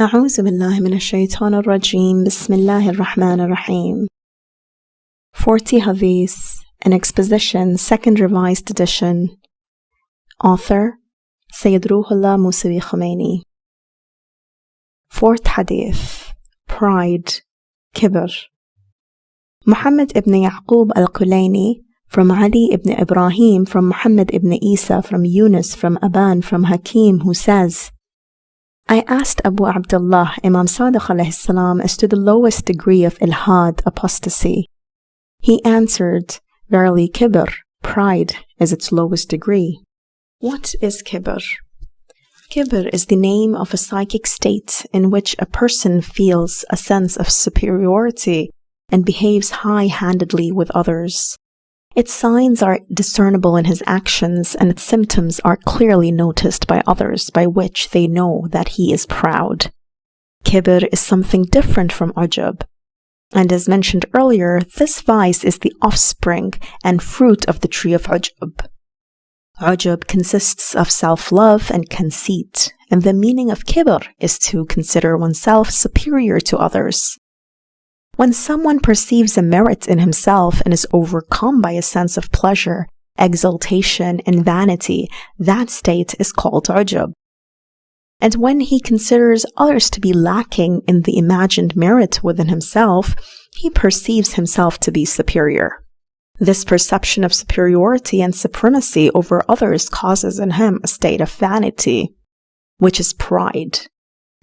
أعوذ بالله من الشيطان الرجيم بسم الله الرحمن الرحيم 40 Hadith, an exposition, second revised edition. Author Sayyid Ruhullah Musawi Khomeini. Fourth Hadith Pride, Kibr. Muhammad ibn Yaqub al Kulayni from Ali ibn Ibrahim, from Muhammad ibn Isa, from Yunus, from Aban, from Hakim, who says, I asked Abu Abdullah, Imam Sadiq salam, as to the lowest degree of ilhad, apostasy. He answered, Verily, kibr, pride, is its lowest degree. What is kibr? Kibr is the name of a psychic state in which a person feels a sense of superiority and behaves high handedly with others. Its signs are discernible in his actions, and its symptoms are clearly noticed by others, by which they know that he is proud. Kibr is something different from ajab. And as mentioned earlier, this vice is the offspring and fruit of the tree of ajab. Ajab consists of self love and conceit, and the meaning of kibr is to consider oneself superior to others. When someone perceives a merit in himself and is overcome by a sense of pleasure, exultation, and vanity, that state is called ujub. And when he considers others to be lacking in the imagined merit within himself, he perceives himself to be superior. This perception of superiority and supremacy over others causes in him a state of vanity, which is pride.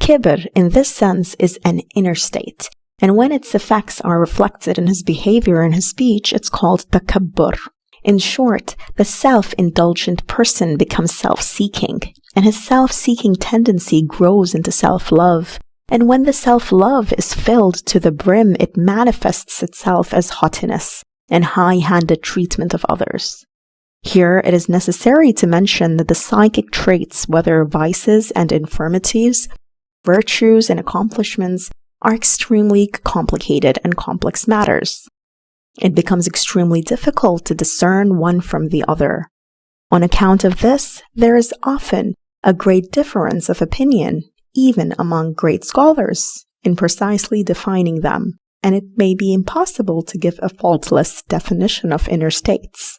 Kibr, in this sense, is an inner state, and when its effects are reflected in his behavior and his speech, it's called takabbur. In short, the self-indulgent person becomes self-seeking, and his self-seeking tendency grows into self-love. And when the self-love is filled to the brim, it manifests itself as haughtiness and high-handed treatment of others. Here, it is necessary to mention that the psychic traits, whether vices and infirmities, virtues and accomplishments, are extremely complicated and complex matters. It becomes extremely difficult to discern one from the other. On account of this, there is often a great difference of opinion, even among great scholars, in precisely defining them, and it may be impossible to give a faultless definition of inner states.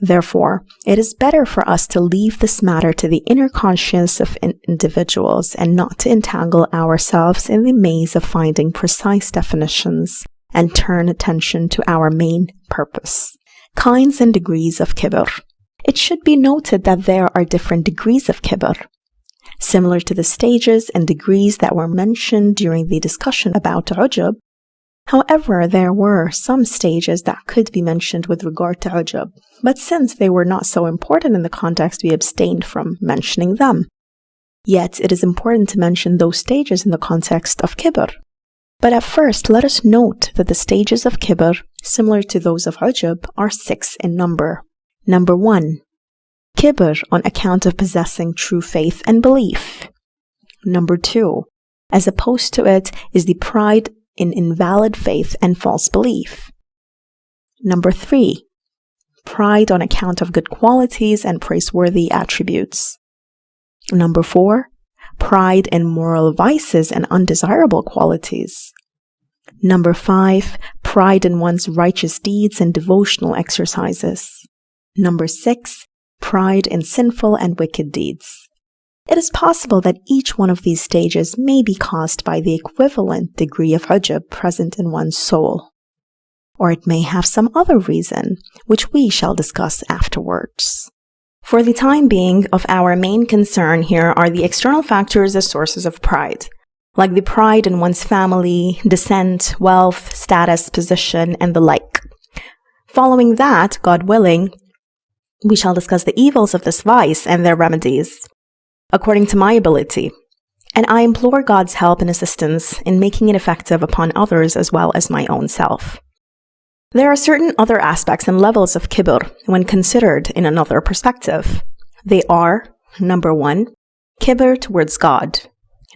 Therefore, it is better for us to leave this matter to the inner conscience of in individuals and not to entangle ourselves in the maze of finding precise definitions and turn attention to our main purpose. Kinds and degrees of kibr. It should be noted that there are different degrees of kibr. Similar to the stages and degrees that were mentioned during the discussion about ujub, However, there were some stages that could be mentioned with regard to ujub, but since they were not so important in the context, we abstained from mentioning them. Yet it is important to mention those stages in the context of kibr. But at first, let us note that the stages of kibr, similar to those of ujub, are six in number. Number one, kibr on account of possessing true faith and belief. Number two, as opposed to it is the pride in invalid faith and false belief. Number three, pride on account of good qualities and praiseworthy attributes. Number four, pride in moral vices and undesirable qualities. Number five, pride in one's righteous deeds and devotional exercises. Number six, pride in sinful and wicked deeds. It is possible that each one of these stages may be caused by the equivalent degree of ujub present in one's soul. Or it may have some other reason, which we shall discuss afterwards. For the time being, of our main concern here are the external factors as sources of pride, like the pride in one's family, descent, wealth, status, position, and the like. Following that, God willing, we shall discuss the evils of this vice and their remedies according to my ability, and I implore God's help and assistance in making it effective upon others as well as my own self. There are certain other aspects and levels of kibr when considered in another perspective. They are number one, kibr towards God,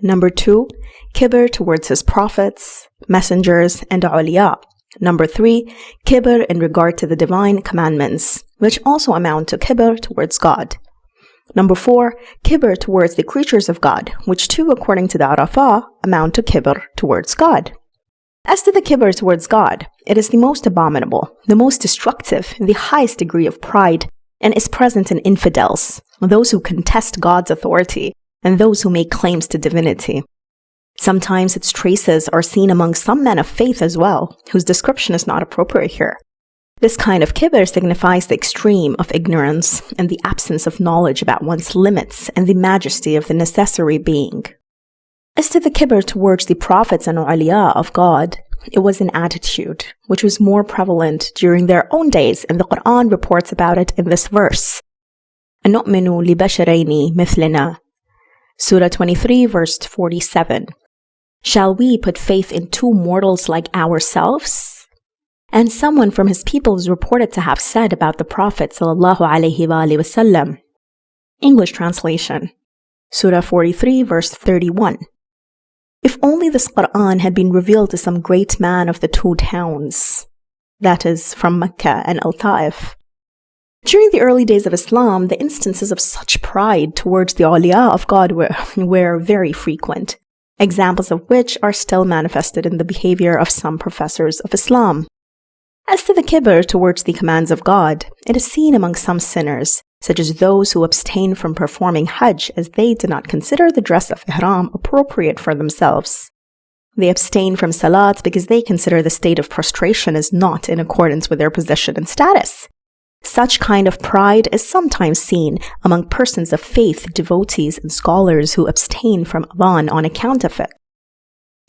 number two, kibr towards his prophets, messengers, and awliya. Number three, kibr in regard to the divine commandments, which also amount to kibr towards God. Number four, kibr towards the creatures of God, which too, according to the urafa, amount to kibr towards God. As to the kibr towards God, it is the most abominable, the most destructive, the highest degree of pride, and is present in infidels, those who contest God's authority, and those who make claims to divinity. Sometimes its traces are seen among some men of faith as well, whose description is not appropriate here. This kind of kibir signifies the extreme of ignorance and the absence of knowledge about one's limits and the majesty of the necessary being. As to the kibir towards the prophets and awliya of God, it was an attitude, which was more prevalent during their own days, and the Quran reports about it in this verse. أَنُؤْمِنُ Surah 23, verse 47. Shall we put faith in two mortals like ourselves? And someone from his people is reported to have said about the Prophet wasallam. English translation Surah 43, verse 31. If only this Quran had been revealed to some great man of the two towns, that is, from Mecca and Al Ta'if. During the early days of Islam, the instances of such pride towards the awliya of God were, were very frequent, examples of which are still manifested in the behavior of some professors of Islam. As to the kibr towards the commands of God, it is seen among some sinners, such as those who abstain from performing Hajj as they do not consider the dress of Ihram appropriate for themselves. They abstain from Salat because they consider the state of prostration is not in accordance with their position and status. Such kind of pride is sometimes seen among persons of faith, devotees, and scholars who abstain from Adhan on account of it.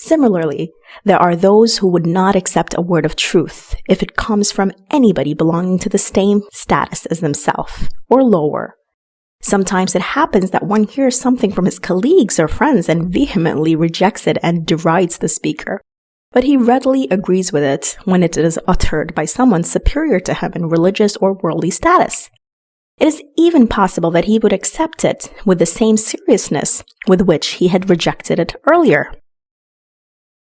Similarly, there are those who would not accept a word of truth if it comes from anybody belonging to the same status as themselves or lower. Sometimes it happens that one hears something from his colleagues or friends and vehemently rejects it and derides the speaker. But he readily agrees with it when it is uttered by someone superior to him in religious or worldly status. It is even possible that he would accept it with the same seriousness with which he had rejected it earlier.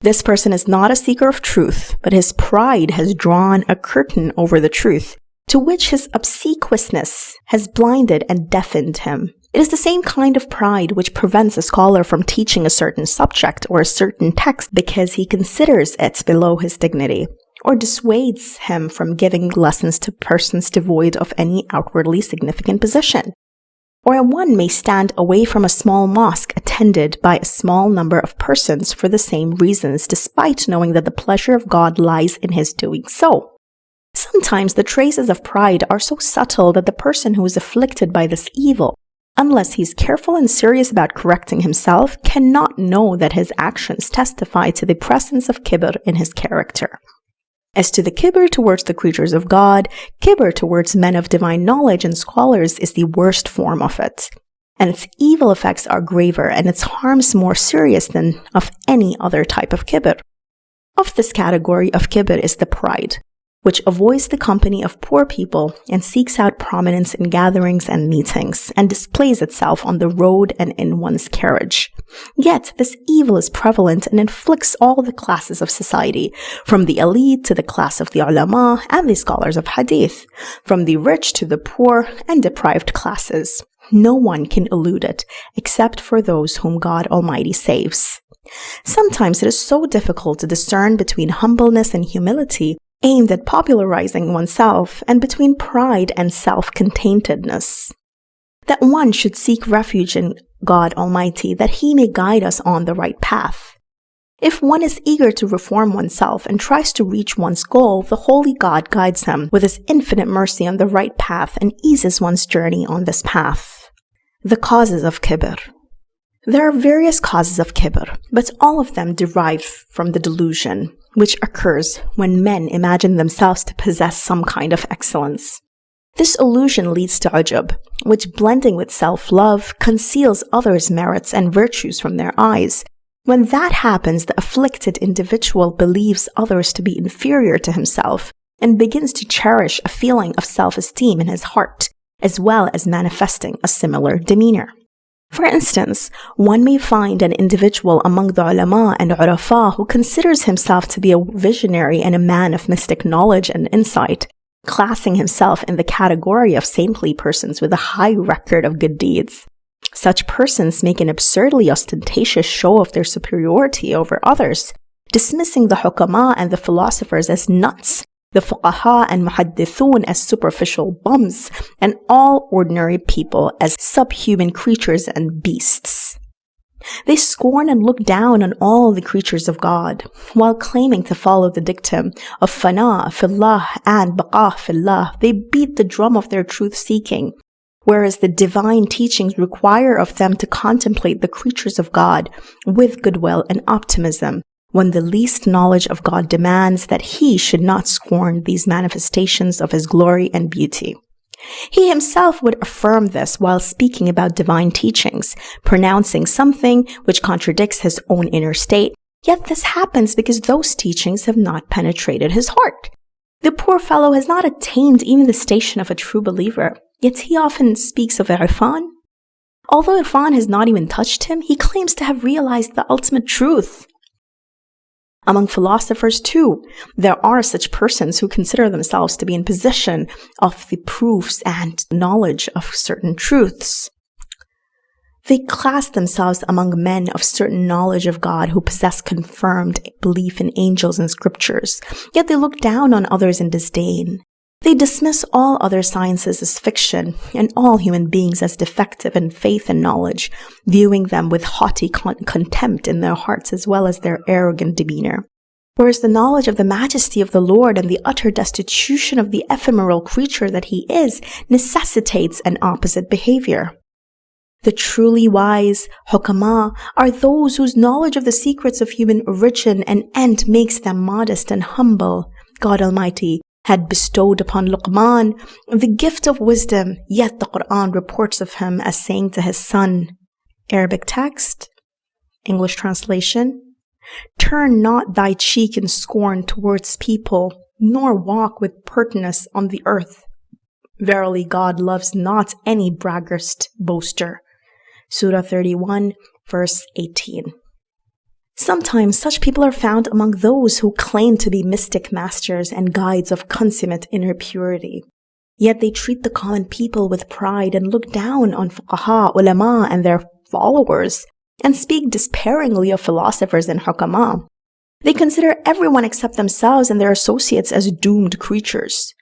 This person is not a seeker of truth, but his pride has drawn a curtain over the truth, to which his obsequiousness has blinded and deafened him. It is the same kind of pride which prevents a scholar from teaching a certain subject or a certain text because he considers it below his dignity, or dissuades him from giving lessons to persons devoid of any outwardly significant position or a one may stand away from a small mosque attended by a small number of persons for the same reasons, despite knowing that the pleasure of God lies in his doing so. Sometimes the traces of pride are so subtle that the person who is afflicted by this evil, unless he is careful and serious about correcting himself, cannot know that his actions testify to the presence of kibr in his character. As to the kibr towards the creatures of God, kibr towards men of divine knowledge and scholars is the worst form of it. And its evil effects are graver and its harms more serious than of any other type of kibr. Of this category of kibr is the pride, which avoids the company of poor people and seeks out prominence in gatherings and meetings, and displays itself on the road and in one's carriage. Yet this evil is prevalent and inflicts all the classes of society, from the elite to the class of the ulama and the scholars of hadith, from the rich to the poor and deprived classes. No one can elude it, except for those whom God Almighty saves. Sometimes it is so difficult to discern between humbleness and humility aimed at popularizing oneself and between pride and self-containedness. That one should seek refuge in God Almighty that He may guide us on the right path. If one is eager to reform oneself and tries to reach one's goal, the Holy God guides him with His infinite mercy on the right path and eases one's journey on this path. The causes of kibr. There are various causes of kibr, but all of them derive from the delusion, which occurs when men imagine themselves to possess some kind of excellence. This illusion leads to ujub, which blending with self-love conceals others' merits and virtues from their eyes. When that happens, the afflicted individual believes others to be inferior to himself and begins to cherish a feeling of self-esteem in his heart, as well as manifesting a similar demeanor. For instance, one may find an individual among the ulama and urafa who considers himself to be a visionary and a man of mystic knowledge and insight, classing himself in the category of saintly persons with a high record of good deeds. Such persons make an absurdly ostentatious show of their superiority over others, dismissing the hukama and the philosophers as nuts, the fuqaha and muhaddithun as superficial bums, and all ordinary people as subhuman creatures and beasts. They scorn and look down on all the creatures of God, while claiming to follow the dictum of fana fillah and baqa fillah. They beat the drum of their truth seeking, whereas the divine teachings require of them to contemplate the creatures of God with goodwill and optimism, when the least knowledge of God demands that he should not scorn these manifestations of his glory and beauty. He himself would affirm this while speaking about divine teachings, pronouncing something which contradicts his own inner state. Yet this happens because those teachings have not penetrated his heart. The poor fellow has not attained even the station of a true believer, yet he often speaks of Irfan. Although Irfan has not even touched him, he claims to have realized the ultimate truth. Among philosophers, too, there are such persons who consider themselves to be in possession of the proofs and knowledge of certain truths. They class themselves among men of certain knowledge of God who possess confirmed belief in angels and scriptures, yet they look down on others in disdain. They dismiss all other sciences as fiction and all human beings as defective in faith and knowledge, viewing them with haughty con- contempt in their hearts as well as their arrogant demeanor. Whereas the knowledge of the majesty of the Lord and the utter destitution of the ephemeral creature that he is necessitates an opposite behavior. The truly wise, hukama, are those whose knowledge of the secrets of human origin and end makes them modest and humble. God Almighty had bestowed upon Luqman the gift of wisdom, yet the Quran reports of him as saying to his son, Arabic text, English translation, Turn not thy cheek in scorn towards people, nor walk with pertness on the earth. Verily God loves not any braggart boaster. Surah 31, verse 18. Sometimes such people are found among those who claim to be mystic masters and guides of consummate inner purity. Yet they treat the common people with pride and look down on fuqaha, ulama, and their followers, and speak despairingly of philosophers and hukama. They consider everyone except themselves and their associates as doomed creatures.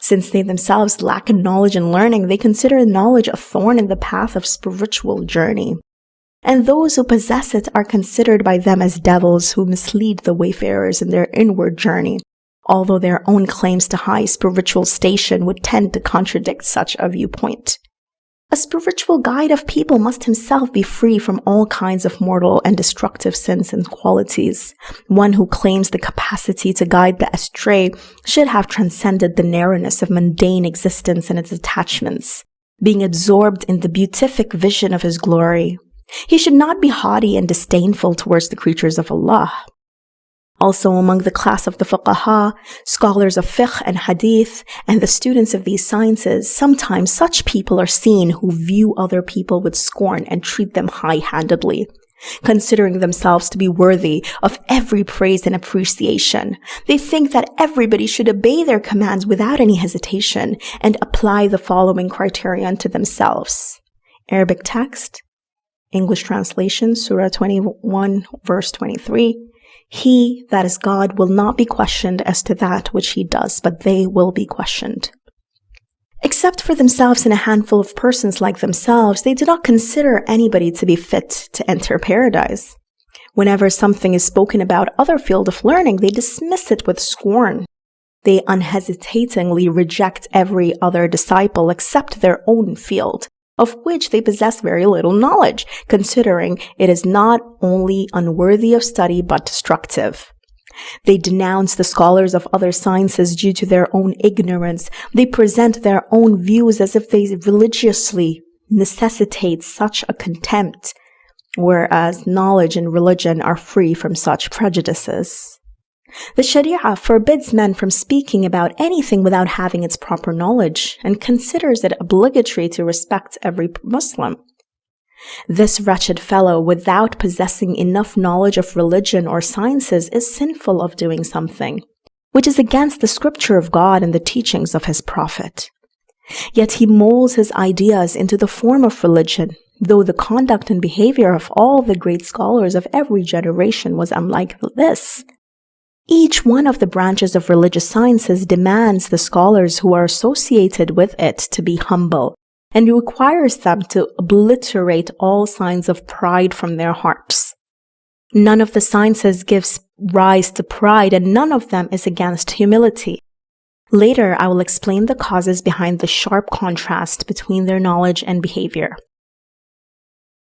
Since they themselves lack knowledge and learning, they consider knowledge a thorn in the path of spiritual journey and those who possess it are considered by them as devils who mislead the wayfarers in their inward journey, although their own claims to high spiritual station would tend to contradict such a viewpoint. A spiritual guide of people must himself be free from all kinds of mortal and destructive sins and qualities. One who claims the capacity to guide the astray should have transcended the narrowness of mundane existence and its attachments, being absorbed in the beatific vision of his glory, he should not be haughty and disdainful towards the creatures of Allah. Also among the class of the fuqaha, scholars of fiqh and hadith, and the students of these sciences, sometimes such people are seen who view other people with scorn and treat them high-handedly. Considering themselves to be worthy of every praise and appreciation, they think that everybody should obey their commands without any hesitation and apply the following criterion to themselves. Arabic text, English translation, Surah 21, verse 23. He, that is God, will not be questioned as to that which he does, but they will be questioned. Except for themselves and a handful of persons like themselves, they do not consider anybody to be fit to enter paradise. Whenever something is spoken about other field of learning, they dismiss it with scorn. They unhesitatingly reject every other disciple except their own field, of which they possess very little knowledge, considering it is not only unworthy of study but destructive. They denounce the scholars of other sciences due to their own ignorance. They present their own views as if they religiously necessitate such a contempt, whereas knowledge and religion are free from such prejudices. The Sharia forbids men from speaking about anything without having its proper knowledge and considers it obligatory to respect every Muslim. This wretched fellow, without possessing enough knowledge of religion or sciences, is sinful of doing something, which is against the scripture of God and the teachings of his prophet. Yet he molds his ideas into the form of religion, though the conduct and behavior of all the great scholars of every generation was unlike this. Each one of the branches of religious sciences demands the scholars who are associated with it to be humble and requires them to obliterate all signs of pride from their hearts. None of the sciences gives rise to pride and none of them is against humility. Later, I will explain the causes behind the sharp contrast between their knowledge and behavior.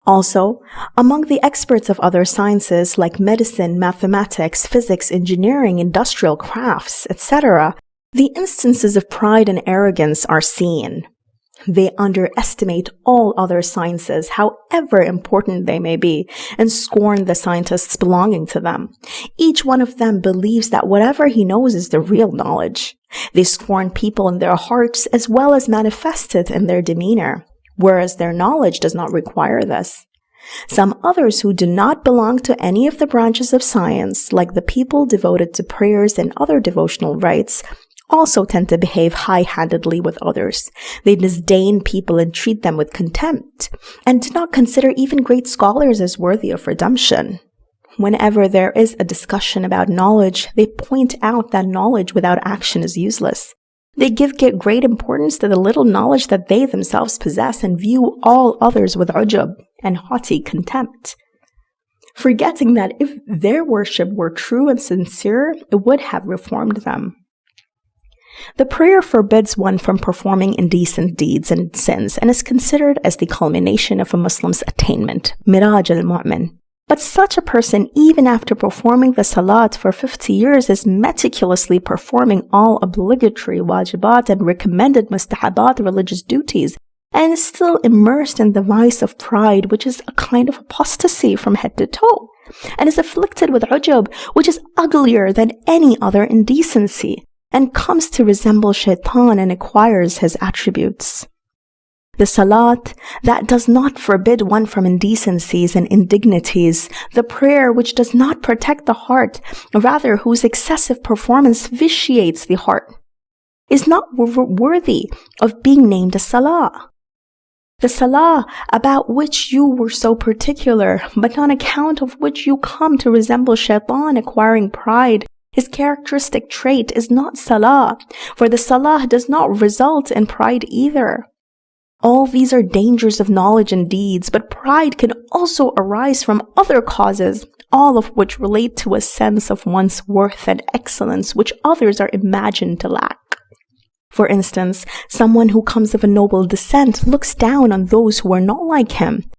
Also, among the experts of other sciences like medicine, mathematics, physics, engineering, industrial crafts, etc., the instances of pride and arrogance are seen. They underestimate all other sciences, however important they may be, and scorn the scientists belonging to them. Each one of them believes that whatever he knows is the real knowledge. They scorn people in their hearts as well as manifested in their demeanor, whereas their knowledge does not require this. Some others who do not belong to any of the branches of science, like the people devoted to prayers and other devotional rites, also tend to behave high-handedly with others. They disdain people and treat them with contempt, and do not consider even great scholars as worthy of redemption. Whenever there is a discussion about knowledge, they point out that knowledge without action is useless. They give great importance to the little knowledge that they themselves possess and view all others with ujub and haughty contempt forgetting that if their worship were true and sincere, it would have reformed them. The prayer forbids one from performing indecent deeds and sins and is considered as the culmination of a Muslim's attainment, miraj al-mu'min. But such a person, even after performing the salat for 50 years, is meticulously performing all obligatory wajibat and recommended mustahabat religious duties, and is still immersed in the vice of pride, which is a kind of apostasy from head to toe, and is afflicted with ujub, which is uglier than any other indecency and comes to resemble shaitan and acquires his attributes. The salat that does not forbid one from indecencies and indignities, the prayer which does not protect the heart, rather whose excessive performance vitiates the heart, is not worthy of being named a salah. The salah about which you were so particular, but on account of which you come to resemble shaitan acquiring pride, his characteristic trait is not salah, for the salah does not result in pride either. All these are dangers of knowledge and deeds, but pride can also arise from other causes, all of which relate to a sense of one's worth and excellence which others are imagined to lack. For instance, someone who comes of a noble descent looks down on those who are not like him,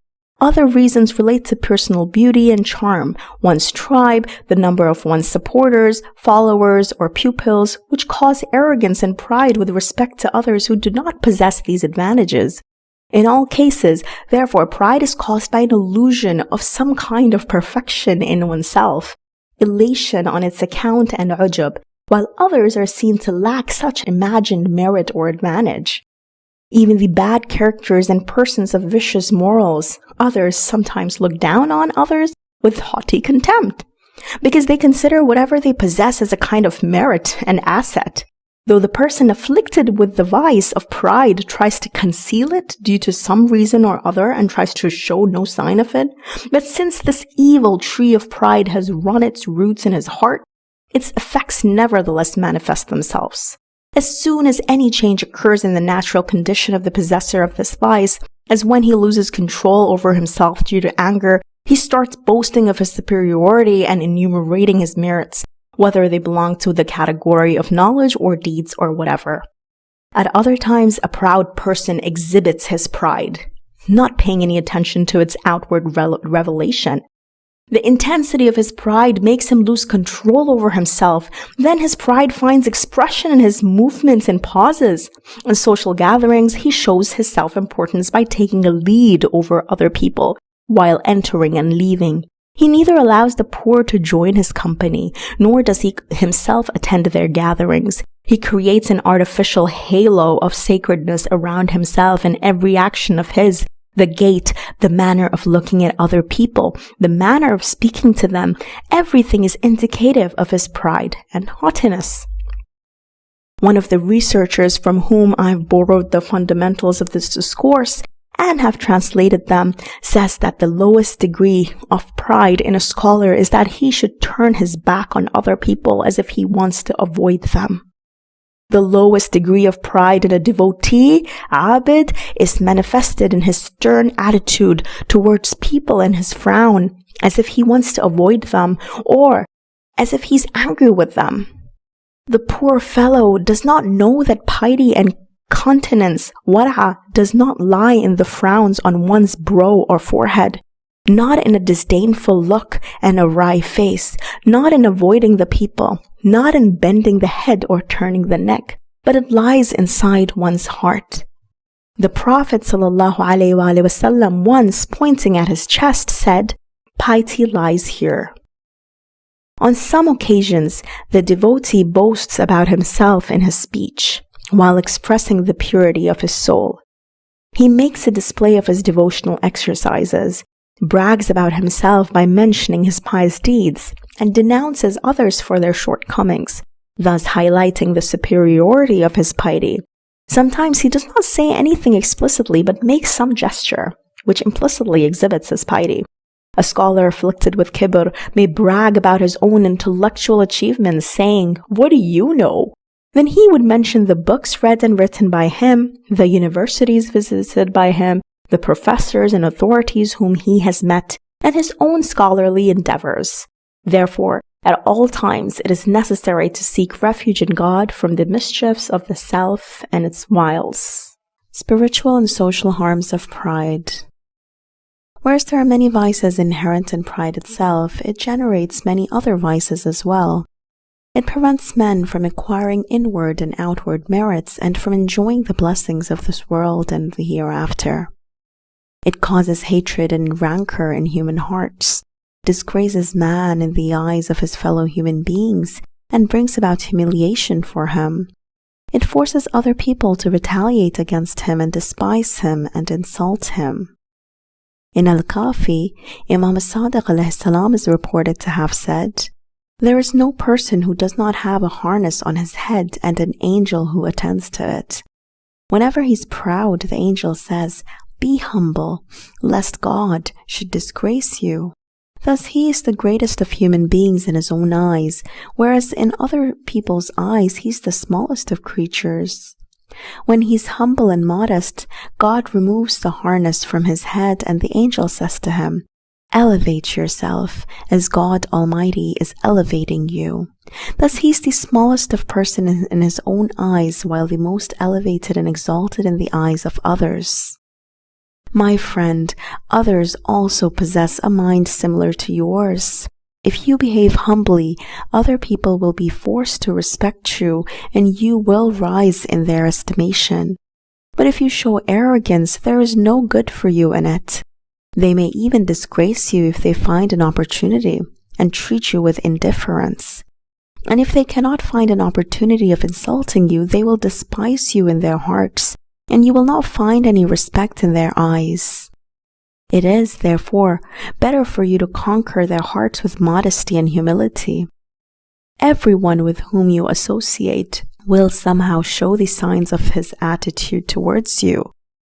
other reasons relate to personal beauty and charm, one's tribe, the number of one's supporters, followers, or pupils, which cause arrogance and pride with respect to others who do not possess these advantages. In all cases, therefore, pride is caused by an illusion of some kind of perfection in oneself, elation on its account and ujub, while others are seen to lack such imagined merit or advantage. Even the bad characters and persons of vicious morals, others sometimes look down on others with haughty contempt, because they consider whatever they possess as a kind of merit and asset. Though the person afflicted with the vice of pride tries to conceal it due to some reason or other and tries to show no sign of it, but since this evil tree of pride has run its roots in his heart, its effects nevertheless manifest themselves. As soon as any change occurs in the natural condition of the possessor of this vice, as when he loses control over himself due to anger, he starts boasting of his superiority and enumerating his merits, whether they belong to the category of knowledge or deeds or whatever. At other times, a proud person exhibits his pride, not paying any attention to its outward revelation, the intensity of his pride makes him lose control over himself. Then his pride finds expression in his movements and pauses. In social gatherings, he shows his self-importance by taking a lead over other people while entering and leaving. He neither allows the poor to join his company, nor does he himself attend their gatherings. He creates an artificial halo of sacredness around himself and every action of his the gait, the manner of looking at other people, the manner of speaking to them, everything is indicative of his pride and haughtiness. One of the researchers from whom I've borrowed the fundamentals of this discourse and have translated them says that the lowest degree of pride in a scholar is that he should turn his back on other people as if he wants to avoid them. The lowest degree of pride in a devotee, Abid, is manifested in his stern attitude towards people and his frown, as if he wants to avoid them, or as if he's angry with them. The poor fellow does not know that piety and continence, wara, does not lie in the frowns on one's brow or forehead, not in a disdainful look and a wry face, not in avoiding the people, not in bending the head or turning the neck, but it lies inside one's heart. The Prophet ﷺ once pointing at his chest said, Piety lies here. On some occasions, the devotee boasts about himself in his speech while expressing the purity of his soul. He makes a display of his devotional exercises, brags about himself by mentioning his pious deeds, and denounces others for their shortcomings, thus highlighting the superiority of his piety. Sometimes he does not say anything explicitly but makes some gesture, which implicitly exhibits his piety. A scholar afflicted with kibr may brag about his own intellectual achievements, saying, What do you know? Then he would mention the books read and written by him, the universities visited by him, the professors and authorities whom he has met, and his own scholarly endeavors. Therefore, at all times it is necessary to seek refuge in God from the mischiefs of the self and its wiles. Spiritual and social harms of pride. Whereas there are many vices inherent in pride itself, it generates many other vices as well. It prevents men from acquiring inward and outward merits and from enjoying the blessings of this world and the hereafter. It causes hatred and rancor in human hearts, disgraces man in the eyes of his fellow human beings, and brings about humiliation for him. It forces other people to retaliate against him and despise him and insult him. In Al-Kafi, Imam Sadiq is reported to have said, there is no person who does not have a harness on his head and an angel who attends to it. Whenever he's proud, the angel says, Be humble, lest God should disgrace you. Thus, he is the greatest of human beings in his own eyes, whereas in other people's eyes, he's the smallest of creatures. When he's humble and modest, God removes the harness from his head, and the angel says to him, Elevate yourself as God Almighty is elevating you. Thus, he's the smallest of persons in his own eyes, while the most elevated and exalted in the eyes of others. My friend, others also possess a mind similar to yours. If you behave humbly, other people will be forced to respect you and you will rise in their estimation. But if you show arrogance, there is no good for you in it. They may even disgrace you if they find an opportunity and treat you with indifference. And if they cannot find an opportunity of insulting you, they will despise you in their hearts, and you will not find any respect in their eyes. It is, therefore, better for you to conquer their hearts with modesty and humility. Everyone with whom you associate will somehow show the signs of his attitude towards you,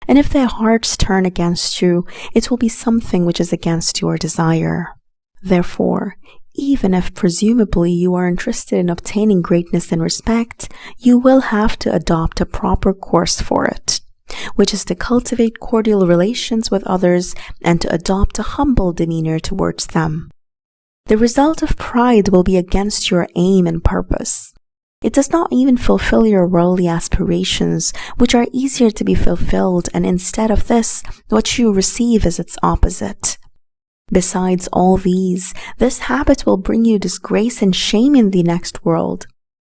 and if their hearts turn against you, it will be something which is against your desire. Therefore, even if presumably you are interested in obtaining greatness and respect, you will have to adopt a proper course for it, which is to cultivate cordial relations with others and to adopt a humble demeanor towards them. The result of pride will be against your aim and purpose. It does not even fulfill your worldly aspirations, which are easier to be fulfilled, and instead of this, what you receive is its opposite. Besides all these, this habit will bring you disgrace and shame in the next world.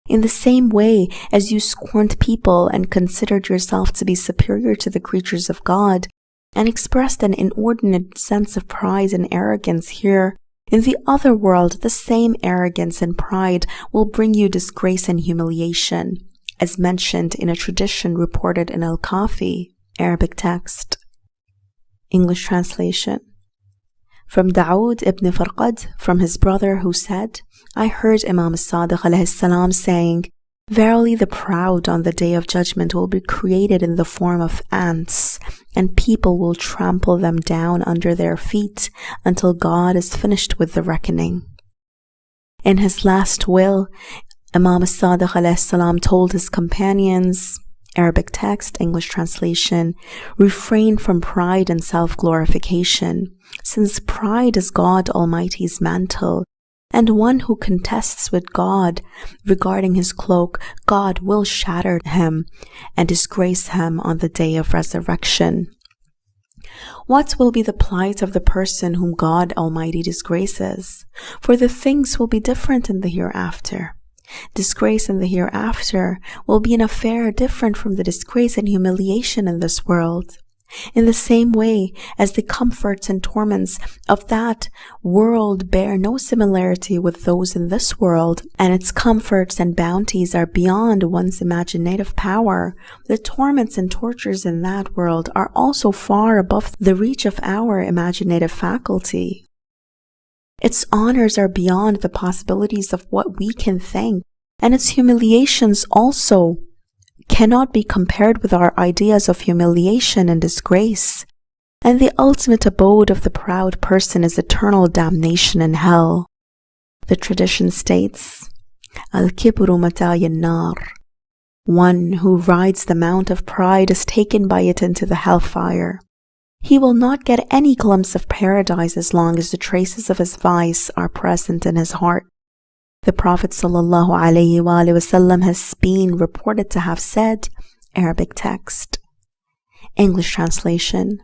In the same way as you scorned people and considered yourself to be superior to the creatures of God, and expressed an inordinate sense of pride and arrogance here, in the other world, the same arrogance and pride will bring you disgrace and humiliation, as mentioned in a tradition reported in Al Kafi, Arabic text. English translation. From Dawood ibn Farqad, from his brother who said, I heard Imam Sadiq salam saying, Verily, the proud on the day of judgment will be created in the form of ants, and people will trample them down under their feet until God is finished with the reckoning. In his last will, Imam as-Sadiq told his companions, Arabic text, English translation, refrain from pride and self-glorification, since pride is God Almighty's mantle and one who contests with God regarding his cloak, God will shatter him and disgrace him on the day of resurrection. What will be the plight of the person whom God Almighty disgraces? For the things will be different in the hereafter. Disgrace in the hereafter will be an affair different from the disgrace and humiliation in this world. In the same way as the comforts and torments of that world bear no similarity with those in this world, and its comforts and bounties are beyond one's imaginative power, the torments and tortures in that world are also far above the reach of our imaginative faculty. Its honors are beyond the possibilities of what we can think, and its humiliations also cannot be compared with our ideas of humiliation and disgrace, and the ultimate abode of the proud person is eternal damnation in hell. The tradition states, Al-kibru nar. One who rides the mount of pride is taken by it into the hellfire. He will not get any glimpse of paradise as long as the traces of his vice are present in his heart. The Prophet ﷺ has been reported to have said, Arabic text. English translation.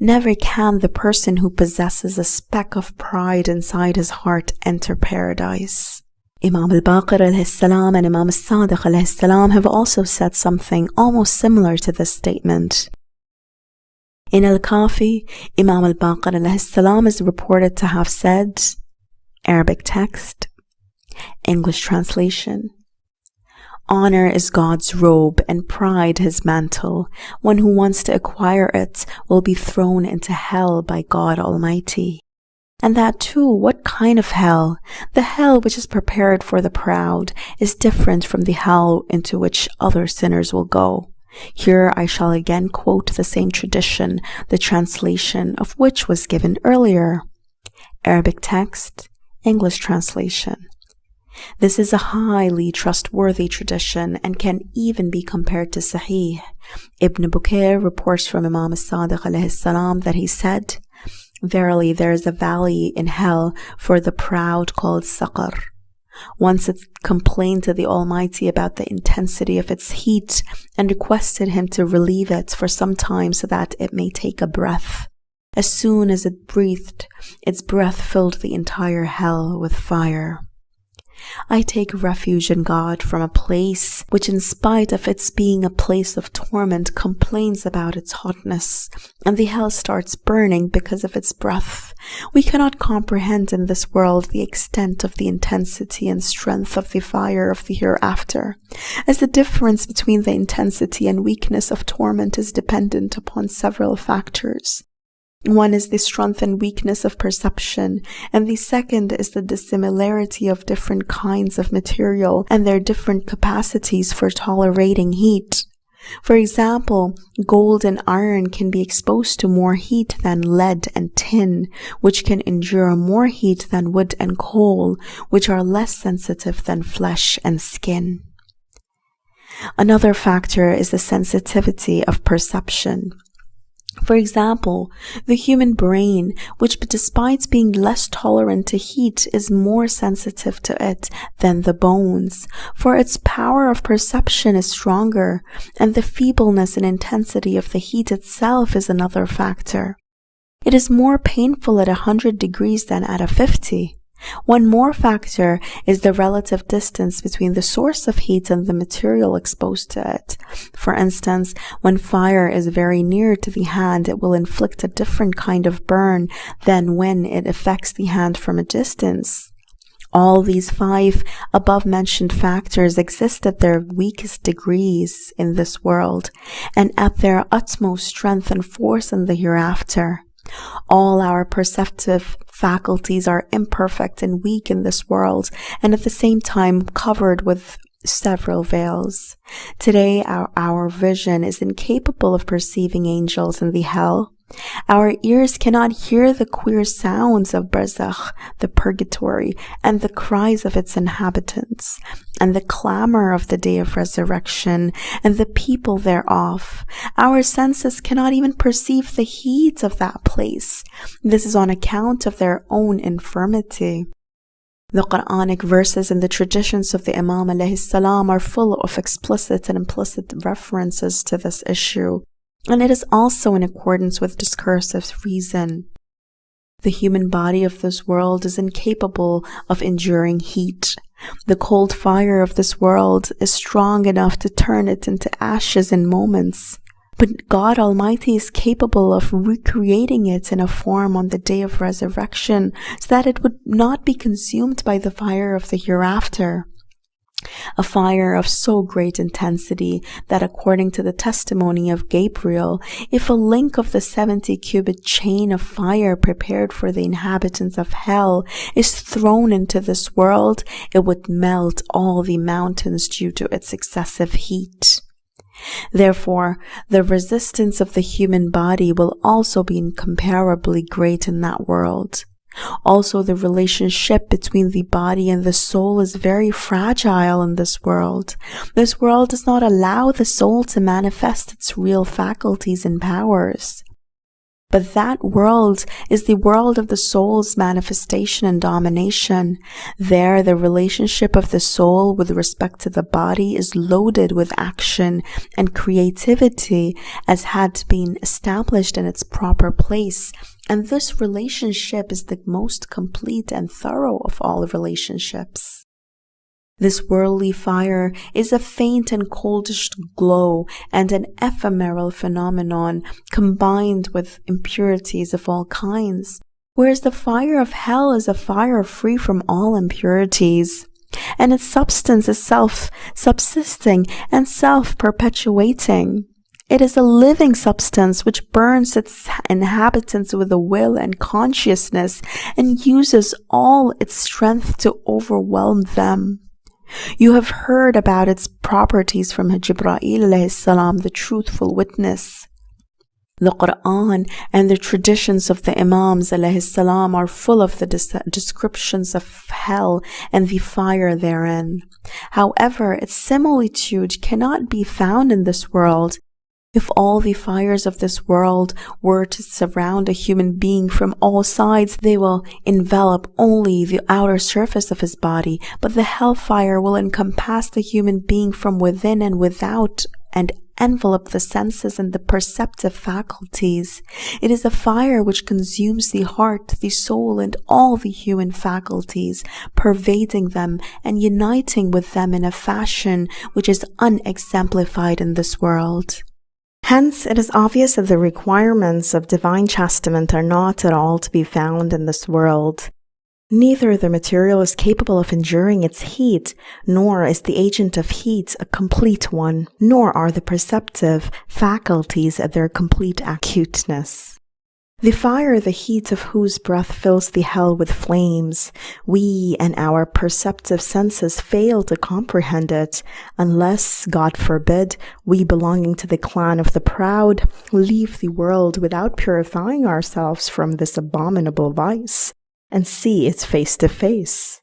Never can the person who possesses a speck of pride inside his heart enter paradise. Imam al-Baqir al-Salam and Imam al-Sadiq al-Salam have also said something almost similar to this statement. In Al-Kafi, Imam al-Baqir al-Salam is reported to have said, Arabic text, English translation. Honor is God's robe and pride his mantle. One who wants to acquire it will be thrown into hell by God Almighty. And that too, what kind of hell? The hell which is prepared for the proud is different from the hell into which other sinners will go. Here I shall again quote the same tradition, the translation of which was given earlier. Arabic text, English translation. This is a highly trustworthy tradition and can even be compared to Sahih. Ibn Bukayr reports from Imam as-Sadiq salam that he said, Verily there is a valley in hell for the proud called Saqar. Once it complained to the Almighty about the intensity of its heat and requested him to relieve it for some time so that it may take a breath. As soon as it breathed, its breath filled the entire hell with fire. I take refuge in God from a place which, in spite of its being a place of torment, complains about its hotness, and the hell starts burning because of its breath. We cannot comprehend in this world the extent of the intensity and strength of the fire of the hereafter, as the difference between the intensity and weakness of torment is dependent upon several factors. One is the strength and weakness of perception, and the second is the dissimilarity of different kinds of material and their different capacities for tolerating heat. For example, gold and iron can be exposed to more heat than lead and tin, which can endure more heat than wood and coal, which are less sensitive than flesh and skin. Another factor is the sensitivity of perception. For example, the human brain, which despite being less tolerant to heat is more sensitive to it than the bones, for its power of perception is stronger, and the feebleness and intensity of the heat itself is another factor. It is more painful at a hundred degrees than at a fifty. One more factor is the relative distance between the source of heat and the material exposed to it. For instance, when fire is very near to the hand, it will inflict a different kind of burn than when it affects the hand from a distance. All these five above mentioned factors exist at their weakest degrees in this world and at their utmost strength and force in the hereafter. All our perceptive faculties are imperfect and weak in this world, and at the same time covered with several veils. Today, our, our vision is incapable of perceiving angels in the hell. Our ears cannot hear the queer sounds of Barzakh, the purgatory, and the cries of its inhabitants, and the clamor of the day of resurrection, and the people thereof. Our senses cannot even perceive the heat of that place. This is on account of their own infirmity. The Quranic verses and the traditions of the Imam salam are full of explicit and implicit references to this issue, and it is also in accordance with discursive reason. The human body of this world is incapable of enduring heat. The cold fire of this world is strong enough to turn it into ashes in moments. But God Almighty is capable of recreating it in a form on the day of resurrection so that it would not be consumed by the fire of the hereafter. A fire of so great intensity that according to the testimony of Gabriel, if a link of the 70 cubit chain of fire prepared for the inhabitants of hell is thrown into this world, it would melt all the mountains due to its excessive heat. Therefore, the resistance of the human body will also be incomparably great in that world. Also, the relationship between the body and the soul is very fragile in this world. This world does not allow the soul to manifest its real faculties and powers. But that world is the world of the soul's manifestation and domination. There, the relationship of the soul with respect to the body is loaded with action and creativity as had been established in its proper place. And this relationship is the most complete and thorough of all relationships. This worldly fire is a faint and coldish glow and an ephemeral phenomenon combined with impurities of all kinds, whereas the fire of hell is a fire free from all impurities. And its substance is self subsisting and self perpetuating. It is a living substance which burns its inhabitants with a will and consciousness and uses all its strength to overwhelm them. You have heard about its properties from Jibreel salam, the truthful witness. The Quran and the traditions of the Imams salam are full of the descriptions of hell and the fire therein. However, its similitude cannot be found in this world if all the fires of this world were to surround a human being from all sides, they will envelop only the outer surface of his body, but the hellfire will encompass the human being from within and without and envelop the senses and the perceptive faculties. It is a fire which consumes the heart, the soul, and all the human faculties, pervading them and uniting with them in a fashion which is unexemplified in this world. Hence, it is obvious that the requirements of divine chastisement are not at all to be found in this world. Neither the material is capable of enduring its heat, nor is the agent of heat a complete one, nor are the perceptive faculties at their complete acuteness. The fire, the heat of whose breath fills the hell with flames, we and our perceptive senses fail to comprehend it, unless, God forbid, we belonging to the clan of the proud leave the world without purifying ourselves from this abominable vice and see it face to face.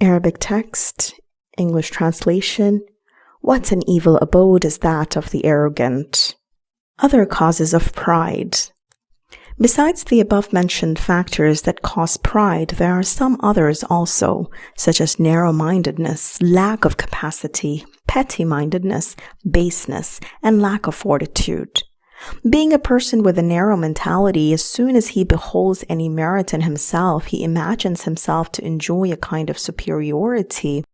Arabic text, English translation, what an evil abode is that of the arrogant. Other causes of pride. Besides the above mentioned factors that cause pride, there are some others also, such as narrow mindedness, lack of capacity, petty mindedness, baseness, and lack of fortitude. Being a person with a narrow mentality, as soon as he beholds any merit in himself, he imagines himself to enjoy a kind of superiority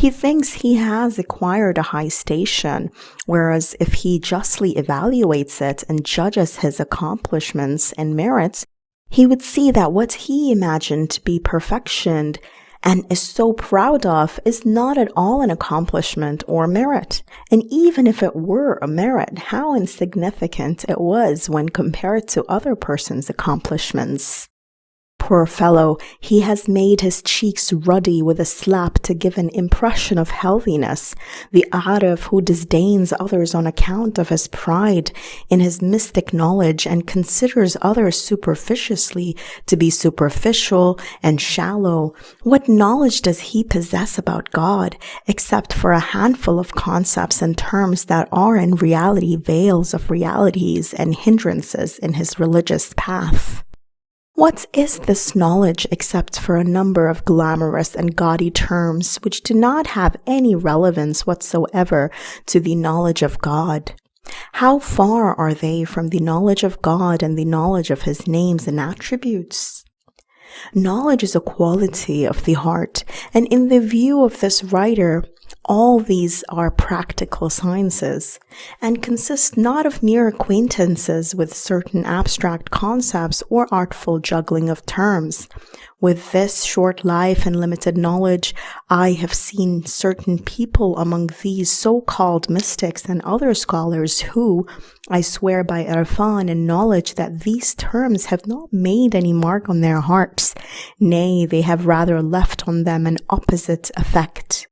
he thinks he has acquired a high station, whereas if he justly evaluates it and judges his accomplishments and merits, he would see that what he imagined to be perfection and is so proud of is not at all an accomplishment or merit. And even if it were a merit, how insignificant it was when compared to other persons' accomplishments. Poor fellow, he has made his cheeks ruddy with a slap to give an impression of healthiness. The Arif who disdains others on account of his pride in his mystic knowledge and considers others superficiously to be superficial and shallow. What knowledge does he possess about God except for a handful of concepts and terms that are in reality veils of realities and hindrances in his religious path? What is this knowledge except for a number of glamorous and gaudy terms which do not have any relevance whatsoever to the knowledge of God? How far are they from the knowledge of God and the knowledge of his names and attributes? Knowledge is a quality of the heart, and in the view of this writer, all these are practical sciences and consist not of mere acquaintances with certain abstract concepts or artful juggling of terms. With this short life and limited knowledge, I have seen certain people among these so-called mystics and other scholars who, I swear by Irfan and knowledge that these terms have not made any mark on their hearts. Nay, they have rather left on them an opposite effect.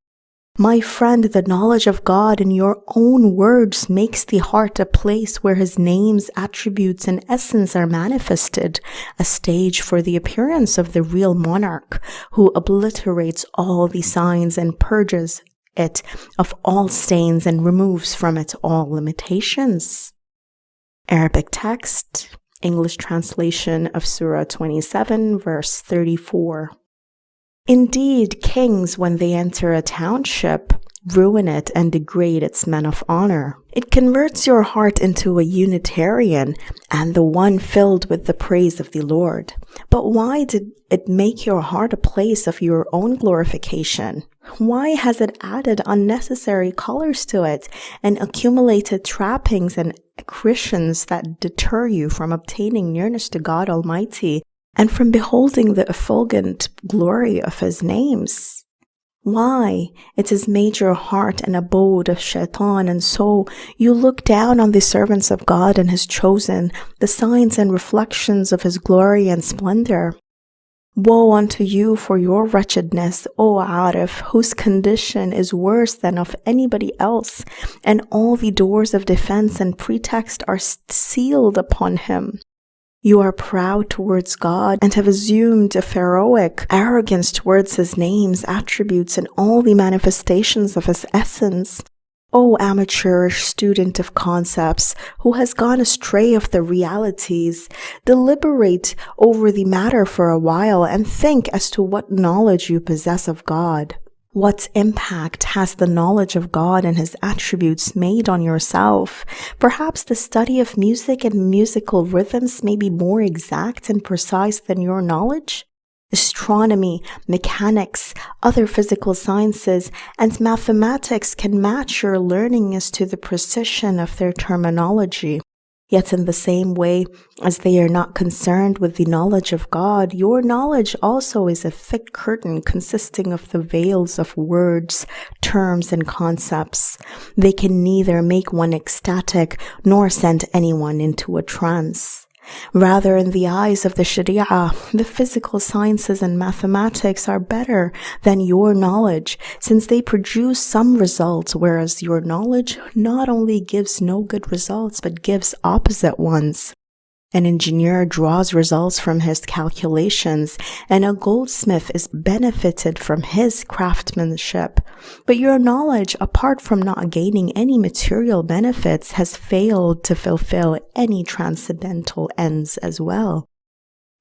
My friend, the knowledge of God in your own words makes the heart a place where his names, attributes, and essence are manifested, a stage for the appearance of the real monarch who obliterates all the signs and purges it of all stains and removes from it all limitations. Arabic text, English translation of Surah 27, verse 34. Indeed, kings, when they enter a township, ruin it and degrade its men of honor. It converts your heart into a Unitarian and the one filled with the praise of the Lord. But why did it make your heart a place of your own glorification? Why has it added unnecessary colors to it and accumulated trappings and accretions that deter you from obtaining nearness to God Almighty and from beholding the effulgent glory of his names. Why? It has made your heart an abode of shaitan, and so you look down on the servants of God and his chosen, the signs and reflections of his glory and splendor. Woe unto you for your wretchedness, O Arif, whose condition is worse than of anybody else, and all the doors of defense and pretext are sealed upon him. You are proud towards God and have assumed a pharaohic arrogance towards his names, attributes, and all the manifestations of his essence. O amateurish student of concepts who has gone astray of the realities, deliberate over the matter for a while and think as to what knowledge you possess of God. What impact has the knowledge of God and his attributes made on yourself? Perhaps the study of music and musical rhythms may be more exact and precise than your knowledge? Astronomy, mechanics, other physical sciences, and mathematics can match your learning as to the precision of their terminology. Yet, in the same way as they are not concerned with the knowledge of God, your knowledge also is a thick curtain consisting of the veils of words, terms, and concepts. They can neither make one ecstatic nor send anyone into a trance. Rather, in the eyes of the Sharia, the physical sciences and mathematics are better than your knowledge since they produce some results, whereas your knowledge not only gives no good results but gives opposite ones. An engineer draws results from his calculations, and a goldsmith is benefited from his craftsmanship. But your knowledge, apart from not gaining any material benefits, has failed to fulfill any transcendental ends as well.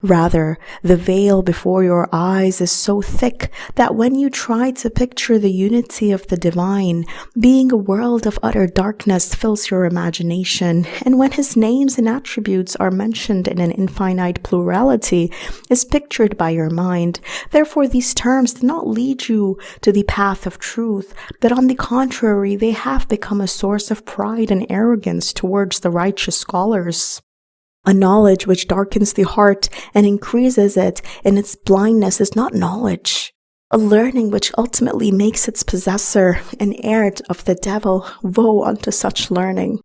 Rather, the veil before your eyes is so thick that when you try to picture the unity of the divine, being a world of utter darkness fills your imagination, and when his names and attributes are mentioned in an infinite plurality, is pictured by your mind. Therefore, these terms do not lead you to the path of truth, but on the contrary, they have become a source of pride and arrogance towards the righteous scholars. A knowledge which darkens the heart and increases it in its blindness is not knowledge. A learning which ultimately makes its possessor an heir of the devil. Woe unto such learning.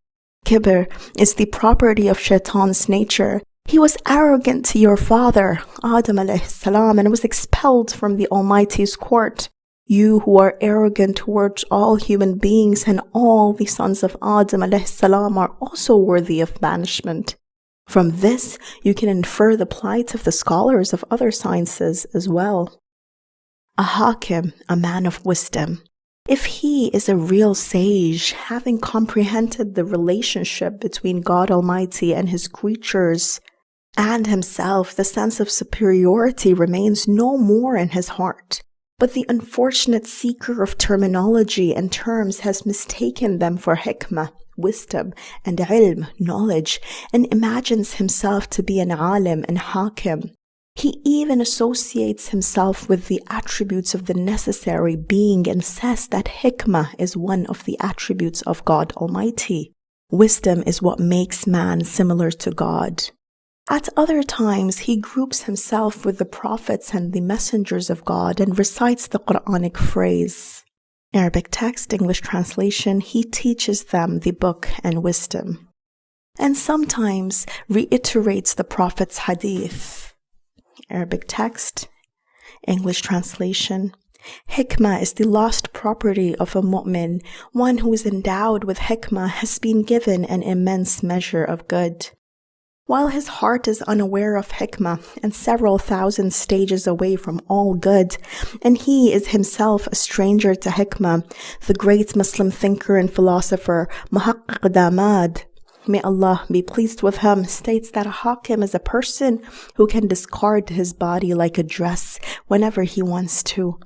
Kibr is the property of shaitan's nature, He was arrogant to your father, Adam salam, and was expelled from the Almighty's court. You who are arrogant towards all human beings and all the sons of Adam salam are also worthy of banishment. From this, you can infer the plight of the scholars of other sciences as well. A hakim, a man of wisdom, if he is a real sage, having comprehended the relationship between God Almighty and his creatures and himself, the sense of superiority remains no more in his heart. But the unfortunate seeker of terminology and terms has mistaken them for hikmah, wisdom, and ilm, knowledge, and imagines himself to be an alim and hakim, he even associates himself with the attributes of the necessary being and says that hikmah is one of the attributes of God Almighty. Wisdom is what makes man similar to God. At other times, he groups himself with the prophets and the messengers of God and recites the Quranic phrase. Arabic text, English translation, he teaches them the book and wisdom. And sometimes reiterates the prophet's hadith Arabic text, English translation. Hikmah is the lost property of a mu'min. One who is endowed with hikmah has been given an immense measure of good. While his heart is unaware of hikmah and several thousand stages away from all good, and he is himself a stranger to hikmah, the great Muslim thinker and philosopher Muhaqqiq Damad may Allah be pleased with him, states that a hakim is a person who can discard his body like a dress whenever he wants to.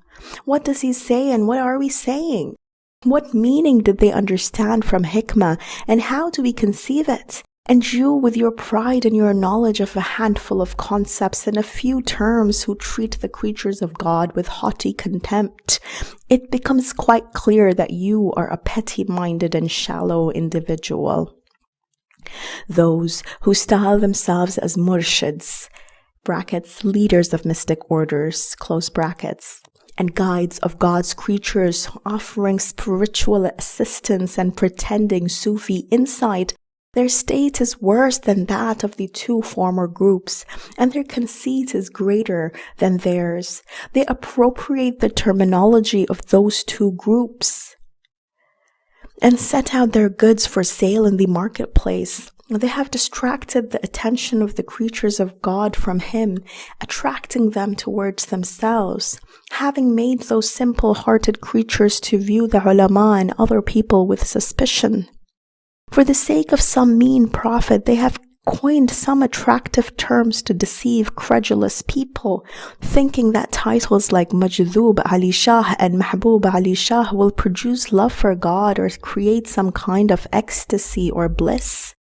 What does he say and what are we saying? What meaning did they understand from hikmah and how do we conceive it? And you, with your pride and your knowledge of a handful of concepts and a few terms who treat the creatures of God with haughty contempt, it becomes quite clear that you are a petty minded and shallow individual. Those who style themselves as murshids, brackets, leaders of mystic orders, close brackets, and guides of God's creatures offering spiritual assistance and pretending Sufi insight, their state is worse than that of the two former groups, and their conceit is greater than theirs. They appropriate the terminology of those two groups and set out their goods for sale in the marketplace. They have distracted the attention of the creatures of God from Him, attracting them towards themselves, having made those simple hearted creatures to view the ulama and other people with suspicion. For the sake of some mean profit, they have coined some attractive terms to deceive credulous people, thinking that titles like Majdub Ali Shah and Mahbub Ali Shah will produce love for God or create some kind of ecstasy or bliss.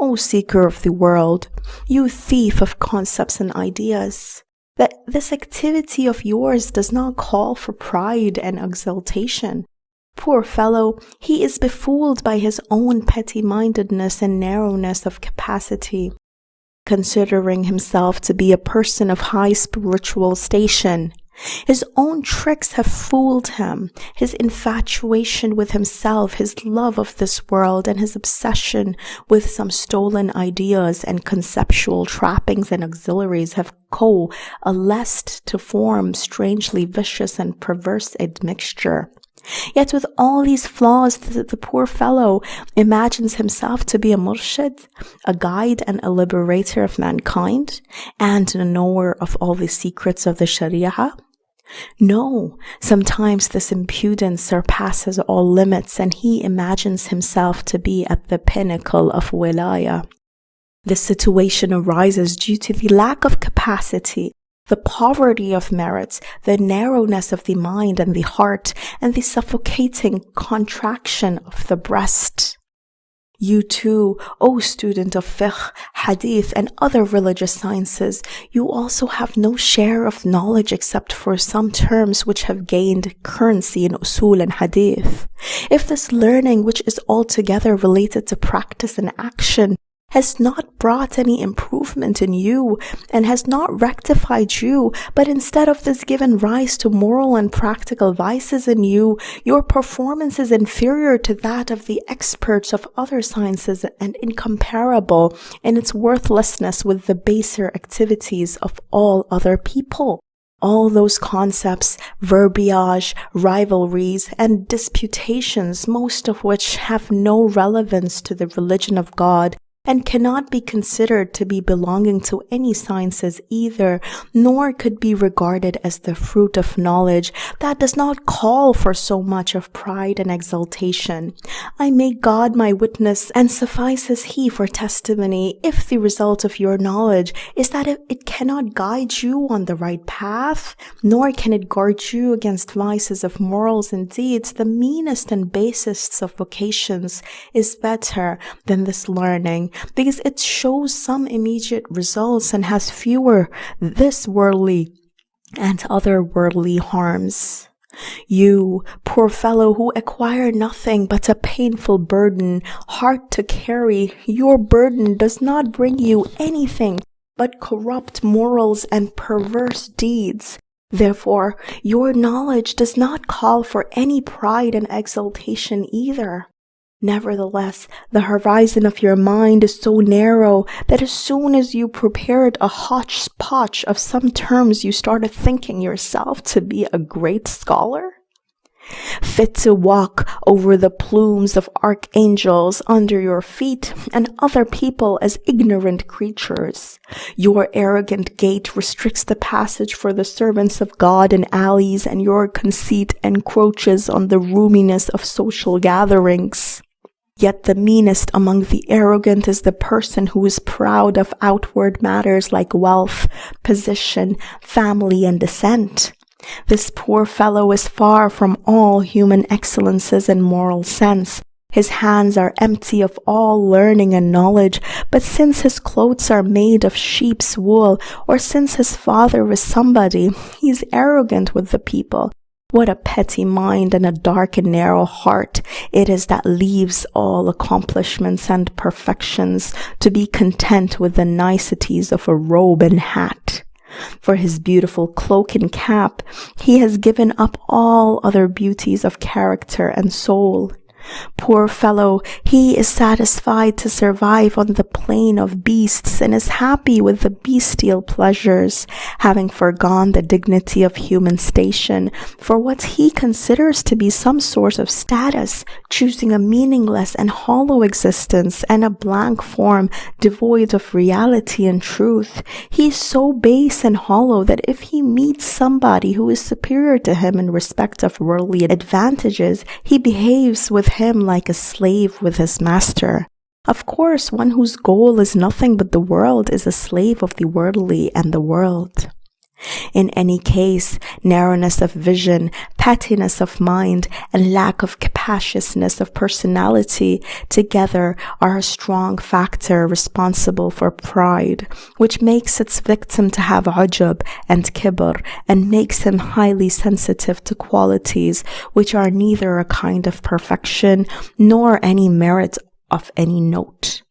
O seeker of the world, you thief of concepts and ideas, that this activity of yours does not call for pride and exultation, Poor fellow, he is befooled by his own petty mindedness and narrowness of capacity. Considering himself to be a person of high spiritual station, his own tricks have fooled him. His infatuation with himself, his love of this world, and his obsession with some stolen ideas and conceptual trappings and auxiliaries have coalesced to form strangely vicious and perverse admixture. Yet with all these flaws, the, the, poor fellow imagines himself to be a murshid, a guide and a liberator of mankind, and a knower of all the secrets of the Sharia. No, sometimes this impudence surpasses all limits and he imagines himself to be at the pinnacle of wilaya. This situation arises due to the lack of capacity the poverty of merits, the narrowness of the mind and the heart, and the suffocating contraction of the breast. You too, O student of fiqh, hadith, and other religious sciences, you also have no share of knowledge except for some terms which have gained currency in usul and hadith. If this learning, which is altogether related to practice and action, has not brought any improvement in you and has not rectified you, but instead of this given rise to moral and practical vices in you, your performance is inferior to that of the experts of other sciences and incomparable in its worthlessness with the baser activities of all other people. All those concepts, verbiage, rivalries, and disputations, most of which have no relevance to the religion of God, and cannot be considered to be belonging to any sciences either, nor could be regarded as the fruit of knowledge that does not call for so much of pride and exaltation. I make God my witness, and suffices he for testimony if the result of your knowledge is that it cannot guide you on the right path, nor can it guard you against vices of morals and deeds, the meanest and basest of vocations is better than this learning because it shows some immediate results and has fewer this worldly and other worldly harms. You, poor fellow who acquire nothing but a painful burden, hard to carry, your burden does not bring you anything but corrupt morals and perverse deeds. Therefore, your knowledge does not call for any pride and exultation either. Nevertheless, the horizon of your mind is so narrow that as soon as you prepared a hodgepodge of some terms, you started thinking yourself to be a great scholar? Fit to walk over the plumes of archangels under your feet and other people as ignorant creatures. Your arrogant gait restricts the passage for the servants of God in alleys and your conceit encroaches on the roominess of social gatherings. Yet the meanest among the arrogant is the person who is proud of outward matters like wealth, position, family, and descent. This poor fellow is far from all human excellences and moral sense. His hands are empty of all learning and knowledge, but since his clothes are made of sheep's wool, or since his father was somebody, he is arrogant with the people what a petty mind and a dark and narrow heart it is that leaves all accomplishments and perfections to be content with the niceties of a robe and hat. For his beautiful cloak and cap, he has given up all other beauties of character and soul. Poor fellow, he is satisfied to survive on the plane of beasts and is happy with the bestial pleasures, having forgone the dignity of human station for what he considers to be some sort of status, choosing a meaningless and hollow existence and a blank form devoid of reality and truth. He is so base and hollow that if he meets somebody who is superior to him in respect of worldly advantages, he behaves with him like a slave with his master. Of course, one whose goal is nothing but the world is a slave of the worldly and the world. In any case, narrowness of vision, pettiness of mind, and lack of capaciousness of personality together are a strong factor responsible for pride, which makes its victim to have ujub and kibr and makes him highly sensitive to qualities which are neither a kind of perfection nor any merit of any note.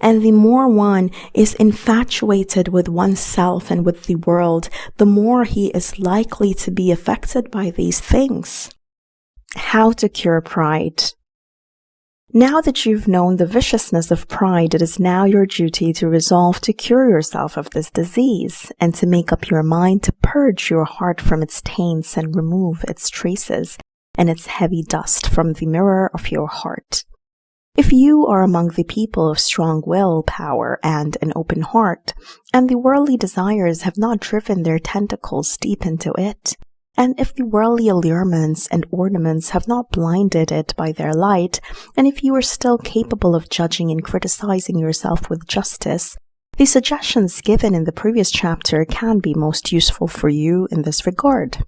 And the more one is infatuated with oneself and with the world, the more he is likely to be affected by these things. How to cure pride. Now that you've known the viciousness of pride, it is now your duty to resolve to cure yourself of this disease and to make up your mind to purge your heart from its taints and remove its traces and its heavy dust from the mirror of your heart. If you are among the people of strong will power and an open heart, and the worldly desires have not driven their tentacles deep into it, and if the worldly allurements and ornaments have not blinded it by their light, and if you are still capable of judging and criticizing yourself with justice, the suggestions given in the previous chapter can be most useful for you in this regard.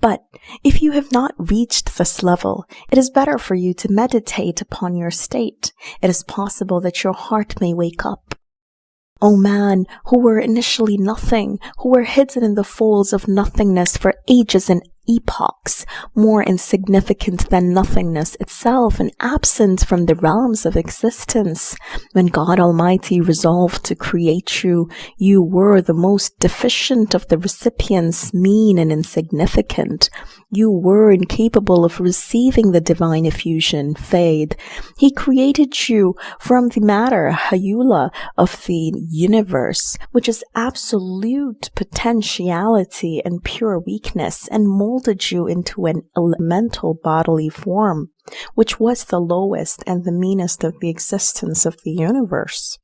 But if you have not reached this level, it is better for you to meditate upon your state. It is possible that your heart may wake up. O man, who were initially nothing, who were hidden in the folds of nothingness for ages and epochs, more insignificant than nothingness itself and absent from the realms of existence. When God Almighty resolved to create you, you were the most deficient of the recipients, mean and insignificant. You were incapable of receiving the divine effusion, fayd. He created you from the matter, hayula, of the universe, which is absolute potentiality and pure weakness, and molded you into an elemental bodily form, which was the lowest and the meanest of the existence of the universe.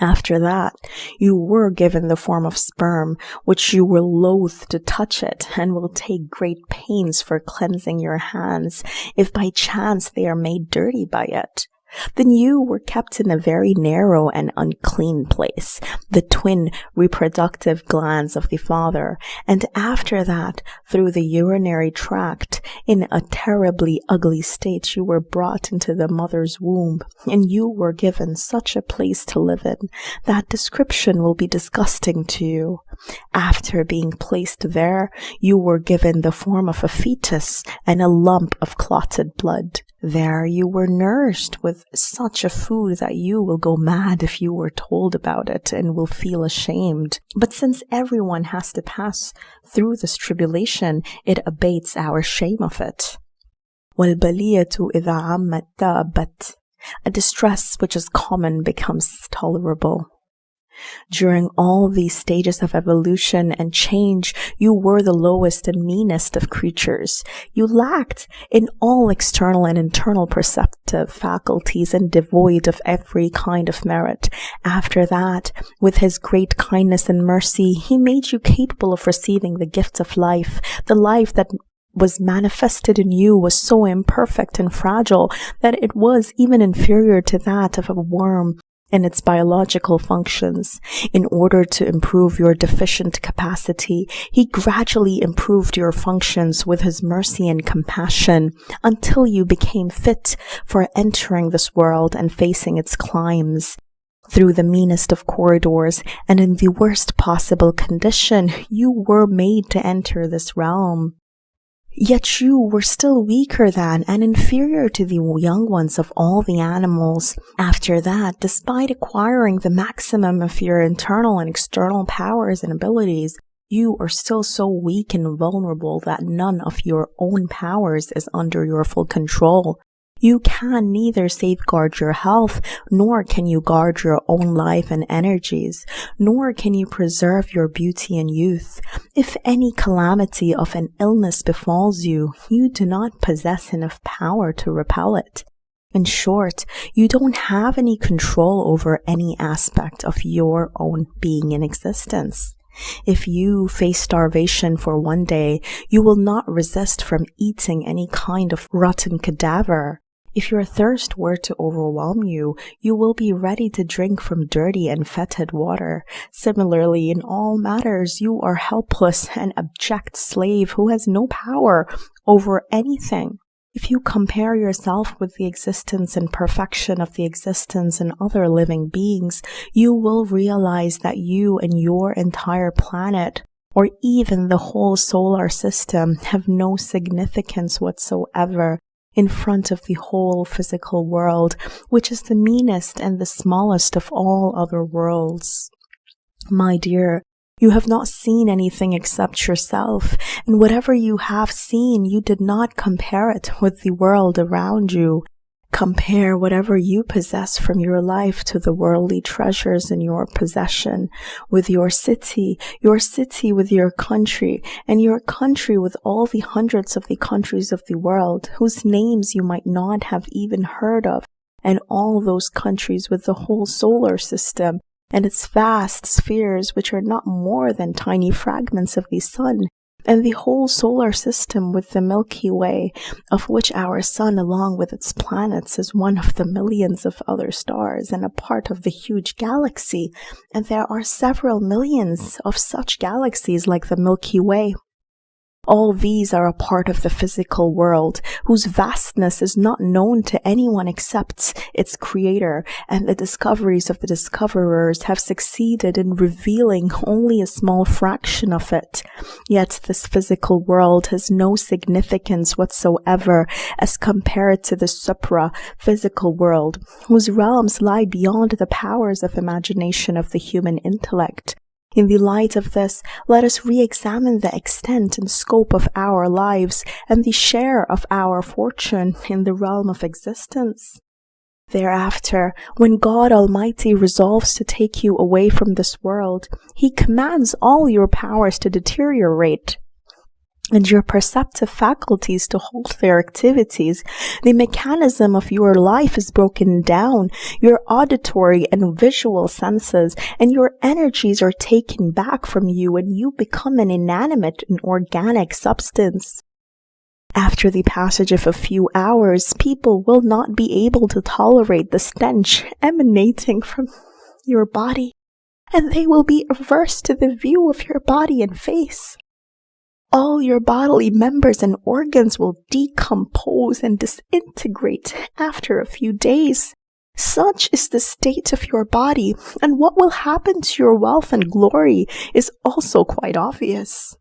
After that, you were given the form of sperm, which you were loath to touch it, and will take great pains for cleansing your hands, if by chance they are made dirty by it. Then you were kept in a very narrow and unclean place, the twin reproductive glands of the father, and after that, through the urinary tract, in a terribly ugly state, you were brought into the mother's womb, and you were given such a place to live in that description will be disgusting to you. After being placed there, you were given the form of a fetus and a lump of clotted blood. There you were nourished with such a food that you will go mad if you were told about it and will feel ashamed. But since everyone has to pass through this tribulation, it abates our shame of it. وَالْبَلِيَةُ إِذَا عَمَّتْ تَابَتْ A distress which is common becomes tolerable. During all these stages of evolution and change, you were the lowest and meanest of creatures. You lacked in all external and internal perceptive faculties and devoid of every kind of merit. After that, with his great kindness and mercy, he made you capable of receiving the gift of life, the life that was manifested in you was so imperfect and fragile that it was even inferior to that of a worm in its biological functions. In order to improve your deficient capacity, he gradually improved your functions with his mercy and compassion until you became fit for entering this world and facing its climes. Through the meanest of corridors and in the worst possible condition, you were made to enter this realm. Yet you were still weaker than and inferior to the young ones of all the animals. After that, despite acquiring the maximum of your internal and external powers and abilities, you are still so weak and vulnerable that none of your own powers is under your full control. You can neither safeguard your health, nor can you guard your own life and energies, nor can you preserve your beauty and youth. If any calamity of an illness befalls you, you do not possess enough power to repel it. In short, you don't have any control over any aspect of your own being in existence. If you face starvation for one day, you will not resist from eating any kind of rotten cadaver. If your thirst were to overwhelm you, you will be ready to drink from dirty and fetid water. Similarly, in all matters, you are helpless and abject slave who has no power over anything. If you compare yourself with the existence and perfection of the existence in other living beings, you will realize that you and your entire planet or even the whole solar system have no significance whatsoever in front of the whole physical world, which is the meanest and the smallest of all other worlds. My dear, you have not seen anything except yourself, and whatever you have seen, you did not compare it with the world around you. Compare whatever you possess from your life to the worldly treasures in your possession, with your city, your city with your country, and your country with all the hundreds of the countries of the world, whose names you might not have even heard of, and all those countries with the whole solar system, and its vast spheres which are not more than tiny fragments of the sun, and the whole solar system with the Milky Way, of which our sun, along with its planets, is one of the millions of other stars and a part of the huge galaxy. And there are several millions of such galaxies like the Milky Way. All these are a part of the physical world, whose vastness is not known to anyone except its creator, and the discoveries of the discoverers have succeeded in revealing only a small fraction of it. Yet this physical world has no significance whatsoever as compared to the supra physical world, whose realms lie beyond the powers of imagination of the human intellect. In the light of this, let us re-examine the extent and scope of our lives and the share of our fortune in the realm of existence. Thereafter, when God Almighty resolves to take you away from this world, He commands all your powers to deteriorate and your perceptive faculties to halt their activities, the mechanism of your life is broken down, your auditory and visual senses and your energies are taken back from you and you become an inanimate and organic substance. After the passage of a few hours, people will not be able to tolerate the stench emanating from your body, and they will be averse to the view of your body and face all your bodily members and organs will decompose and disintegrate after a few days. Such is the state of your body, and what will happen to your wealth and glory is also quite obvious.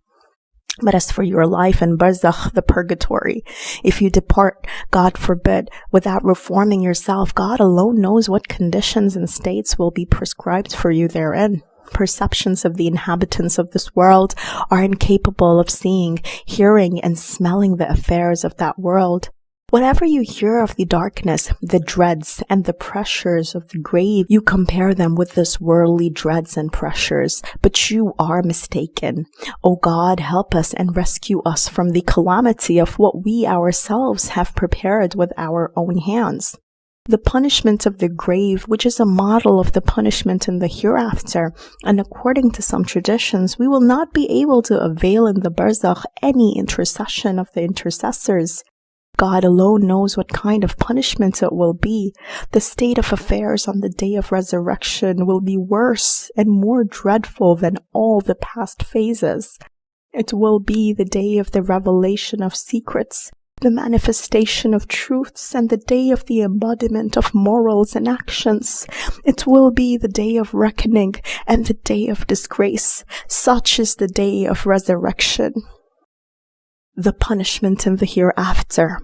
But as for your life in barzakh, the purgatory, if you depart, God forbid, without reforming yourself, God alone knows what conditions and states will be prescribed for you therein perceptions of the inhabitants of this world are incapable of seeing, hearing, and smelling the affairs of that world. Whatever you hear of the darkness, the dreads, and the pressures of the grave, you compare them with this worldly dreads and pressures, but you are mistaken. O God, help us and rescue us from the calamity of what we ourselves have prepared with our own hands the punishment of the grave, which is a model of the punishment in the hereafter, and according to some traditions, we will not be able to avail in the barzakh any intercession of the intercessors. God alone knows what kind of punishment it will be. The state of affairs on the day of resurrection will be worse and more dreadful than all the past phases. It will be the day of the revelation of secrets, the manifestation of truths and the day of the embodiment of morals and actions. It will be the day of reckoning and the day of disgrace. Such is the day of resurrection. The punishment in the hereafter.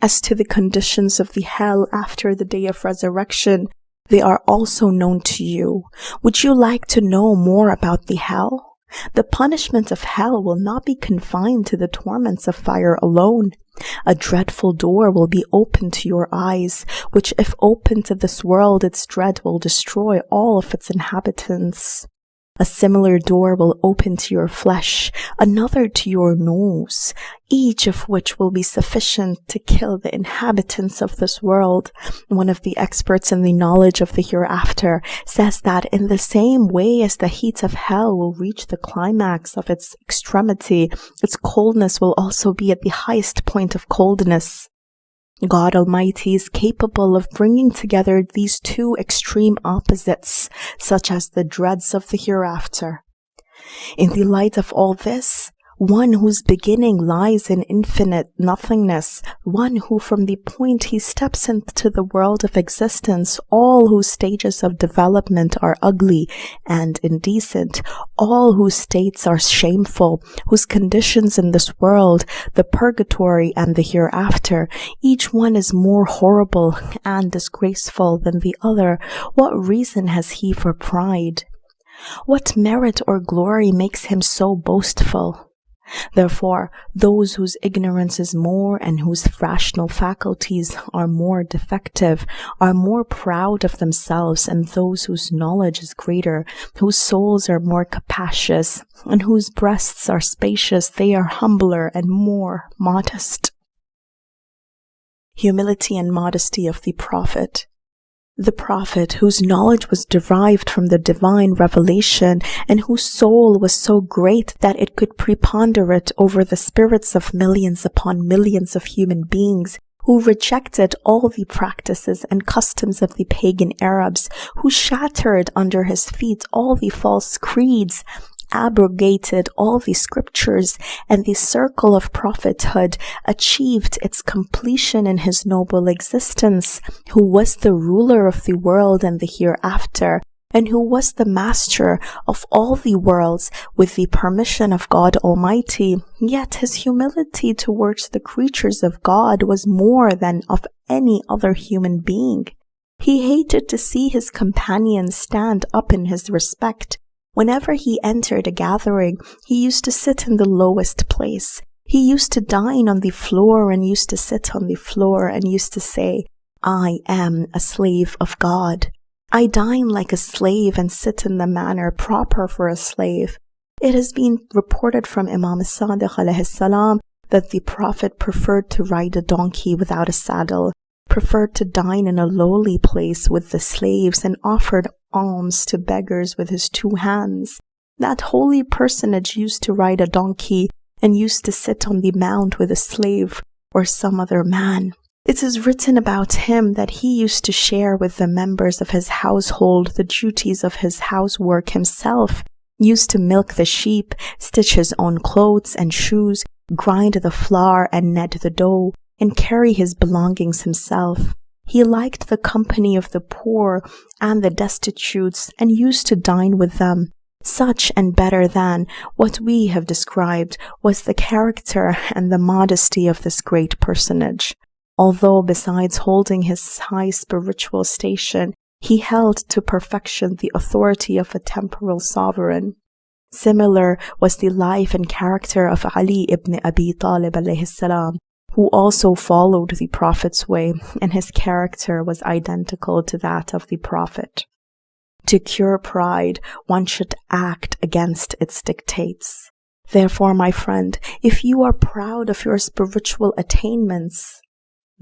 As to the conditions of the hell after the day of resurrection, they are also known to you. Would you like to know more about the hell? The punishment of hell will not be confined to the torments of fire alone. A dreadful door will be opened to your eyes, which if opened to this world, its dread will destroy all of its inhabitants. A similar door will open to your flesh, another to your nose, each of which will be sufficient to kill the inhabitants of this world. One of the experts in the knowledge of the hereafter says that in the same way as the heat of hell will reach the climax of its extremity, its coldness will also be at the highest point of coldness. God Almighty is capable of bringing together these two extreme opposites, such as the dreads of the hereafter. In the light of all this, one whose beginning lies in infinite nothingness, one who from the point he steps into the world of existence, all whose stages of development are ugly and indecent, all whose states are shameful, whose conditions in this world, the purgatory and the hereafter, each one is more horrible and disgraceful than the other, what reason has he for pride? What merit or glory makes him so boastful? Therefore, those whose ignorance is more and whose rational faculties are more defective are more proud of themselves, and those whose knowledge is greater, whose souls are more capacious, and whose breasts are spacious, they are humbler and more modest. Humility and modesty of the Prophet. The prophet, whose knowledge was derived from the divine revelation and whose soul was so great that it could preponderate over the spirits of millions upon millions of human beings, who rejected all the practices and customs of the pagan Arabs, who shattered under his feet all the false creeds, abrogated all the scriptures and the circle of prophethood achieved its completion in his noble existence, who was the ruler of the world and the hereafter, and who was the master of all the worlds with the permission of God Almighty, yet his humility towards the creatures of God was more than of any other human being. He hated to see his companions stand up in his respect. Whenever he entered a gathering, he used to sit in the lowest place. He used to dine on the floor and used to sit on the floor and used to say, I am a slave of God. I dine like a slave and sit in the manner proper for a slave. It has been reported from Imam Sadiq salam that the Prophet preferred to ride a donkey without a saddle, preferred to dine in a lowly place with the slaves, and offered alms to beggars with his two hands. That holy personage used to ride a donkey and used to sit on the mount with a slave or some other man. It is written about him that he used to share with the members of his household the duties of his housework himself, used to milk the sheep, stitch his own clothes and shoes, grind the flour and knead the dough, and carry his belongings himself. He liked the company of the poor and the destitutes and used to dine with them. Such and better than what we have described was the character and the modesty of this great personage although besides holding his high spiritual station, he held to perfection the authority of a temporal sovereign. Similar was the life and character of Ali ibn Abi Talib alayhi salam, who also followed the Prophet's way, and his character was identical to that of the Prophet. To cure pride, one should act against its dictates. Therefore, my friend, if you are proud of your spiritual attainments,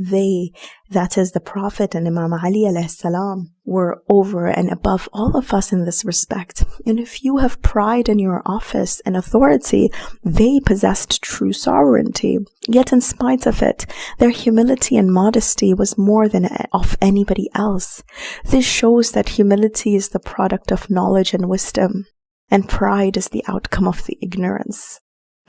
they, that is the Prophet and Imam Ali salam, were over and above all of us in this respect. And if you have pride in your office and authority, they possessed true sovereignty. Yet in spite of it, their humility and modesty was more than of anybody else. This shows that humility is the product of knowledge and wisdom, and pride is the outcome of the ignorance.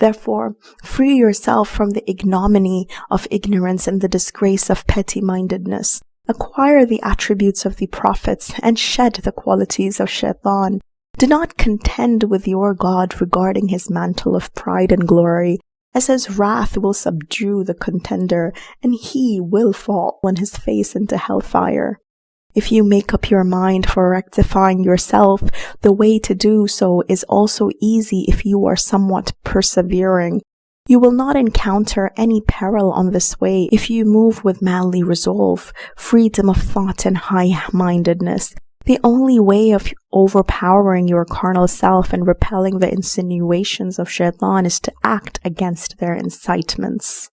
Therefore, free yourself from the ignominy of ignorance and the disgrace of petty mindedness. Acquire the attributes of the prophets and shed the qualities of shaitan. Do not contend with your God regarding his mantle of pride and glory, as his wrath will subdue the contender, and he will fall on his face into hellfire. If you make up your mind for rectifying yourself, the way to do so is also easy if you are somewhat persevering. You will not encounter any peril on this way if you move with manly resolve, freedom of thought, and high mindedness. The only way of overpowering your carnal self and repelling the insinuations of shaitan is to act against their incitements.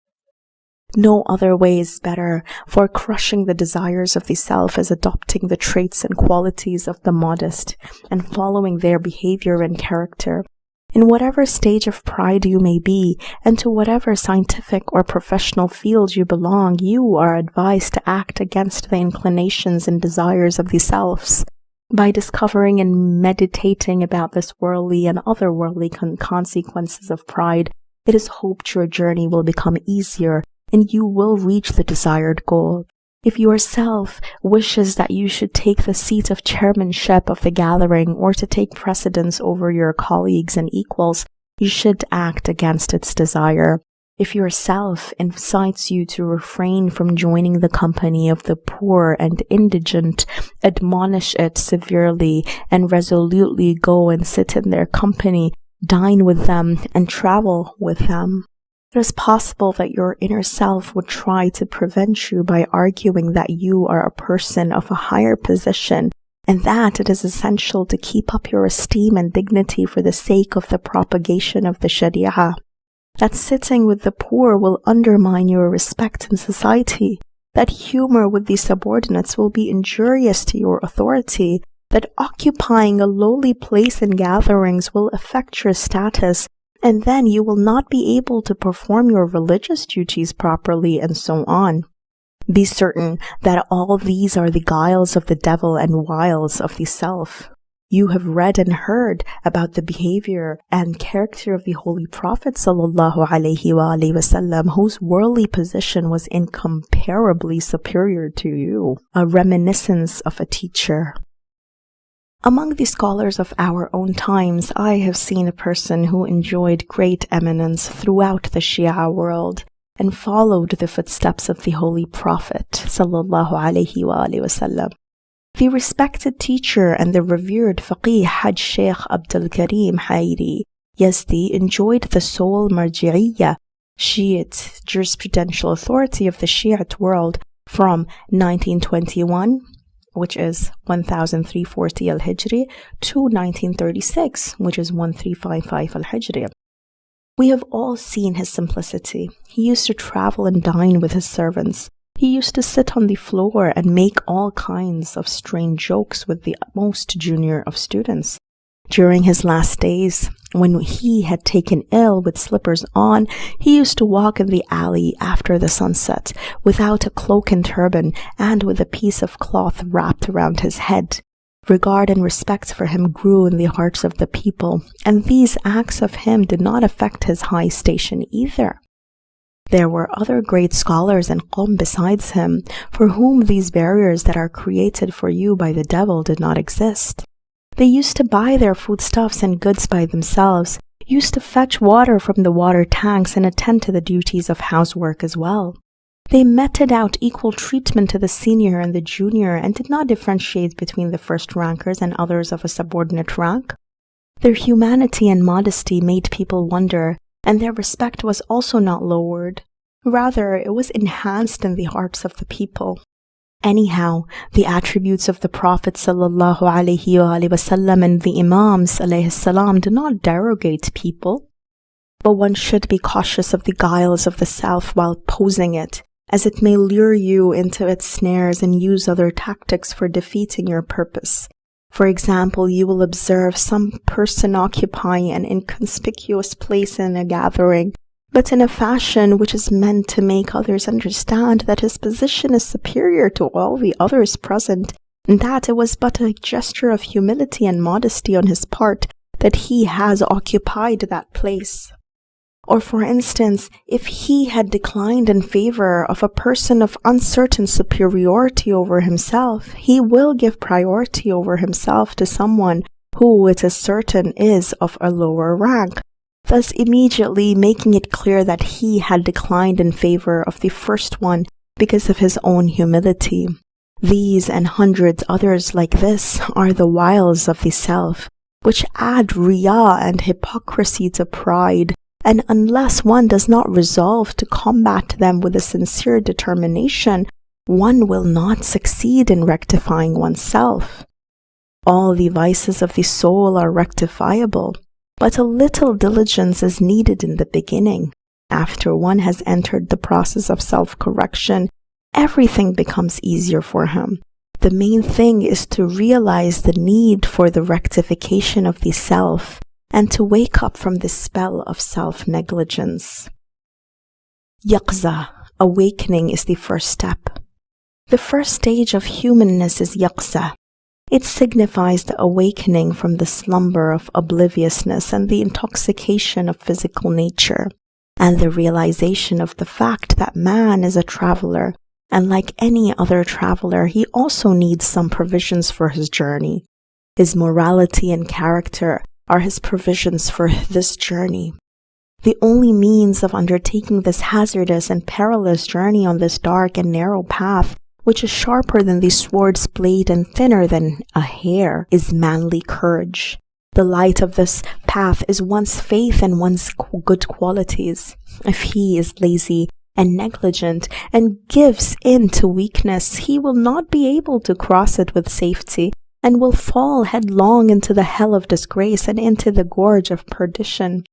No other way is better, for crushing the desires of the self is adopting the traits and qualities of the modest and following their behavior and character. In whatever stage of pride you may be, and to whatever scientific or professional field you belong, you are advised to act against the inclinations and desires of the selves. By discovering and meditating about this worldly and otherworldly con- consequences of pride, it is hoped your journey will become easier and you will reach the desired goal. If yourself wishes that you should take the seat of chairmanship of the gathering or to take precedence over your colleagues and equals, you should act against its desire. If yourself incites you to refrain from joining the company of the poor and indigent, admonish it severely and resolutely go and sit in their company, dine with them, and travel with them. It is possible that your inner self would try to prevent you by arguing that you are a person of a higher position and that it is essential to keep up your esteem and dignity for the sake of the propagation of the Sharia. That sitting with the poor will undermine your respect in society. That humor with the subordinates will be injurious to your authority. That occupying a lowly place in gatherings will affect your status and then you will not be able to perform your religious duties properly, and so on. Be certain that all these are the guiles of the devil and wiles of the self. You have read and heard about the behavior and character of the Holy Prophet sallallahu alaihi wasallam, whose worldly position was incomparably superior to you, a reminiscence of a teacher. Among the scholars of our own times, I have seen a person who enjoyed great eminence throughout the Shia world and followed the footsteps of the Holy Prophet sallallahu alaihi wasallam. The respected teacher and the revered faqih Hajj Sheikh Abdul Karim Hairi Yazdi enjoyed the sole marji'iyya, Shiite jurisprudential authority of the Shiite world from 1921 which is 1340 al-Hijri, to 1936, which is 1355 al-Hijri. We have all seen his simplicity. He used to travel and dine with his servants. He used to sit on the floor and make all kinds of strange jokes with the most junior of students. During his last days, when he had taken ill with slippers on, he used to walk in the alley after the sunset without a cloak and turban and with a piece of cloth wrapped around his head. Regard and respect for him grew in the hearts of the people, and these acts of him did not affect his high station either. There were other great scholars and Qom besides him, for whom these barriers that are created for you by the devil did not exist. They used to buy their foodstuffs and goods by themselves, used to fetch water from the water tanks and attend to the duties of housework as well. They meted out equal treatment to the senior and the junior and did not differentiate between the first rankers and others of a subordinate rank. Their humanity and modesty made people wonder, and their respect was also not lowered. Rather, it was enhanced in the hearts of the people. Anyhow, the attributes of the Prophet and the Imams salam do not derogate people. But one should be cautious of the guiles of the self while posing it, as it may lure you into its snares and use other tactics for defeating your purpose. For example, you will observe some person occupying an inconspicuous place in a gathering but in a fashion which is meant to make others understand that his position is superior to all the others present, and that it was but a gesture of humility and modesty on his part that he has occupied that place. Or, for instance, if he had declined in favor of a person of uncertain superiority over himself, he will give priority over himself to someone who it is certain is of a lower rank, thus immediately making it clear that he had declined in favor of the first one because of his own humility. These and hundreds others like this are the wiles of the self, which add riyah and hypocrisy to pride, and unless one does not resolve to combat them with a sincere determination, one will not succeed in rectifying oneself. All the vices of the soul are rectifiable, but a little diligence is needed in the beginning. After one has entered the process of self correction, everything becomes easier for him. The main thing is to realize the need for the rectification of the self and to wake up from the spell of self negligence. Yaqza, awakening, is the first step. The first stage of humanness is yaqza, it signifies the awakening from the slumber of obliviousness and the intoxication of physical nature, and the realization of the fact that man is a traveler, and like any other traveler, he also needs some provisions for his journey. His morality and character are his provisions for this journey. The only means of undertaking this hazardous and perilous journey on this dark and narrow path which is sharper than the sword's blade and thinner than a hair, is manly courage. The light of this path is one's faith and one's good qualities. If he is lazy and negligent and gives in to weakness, he will not be able to cross it with safety and will fall headlong into the hell of disgrace and into the gorge of perdition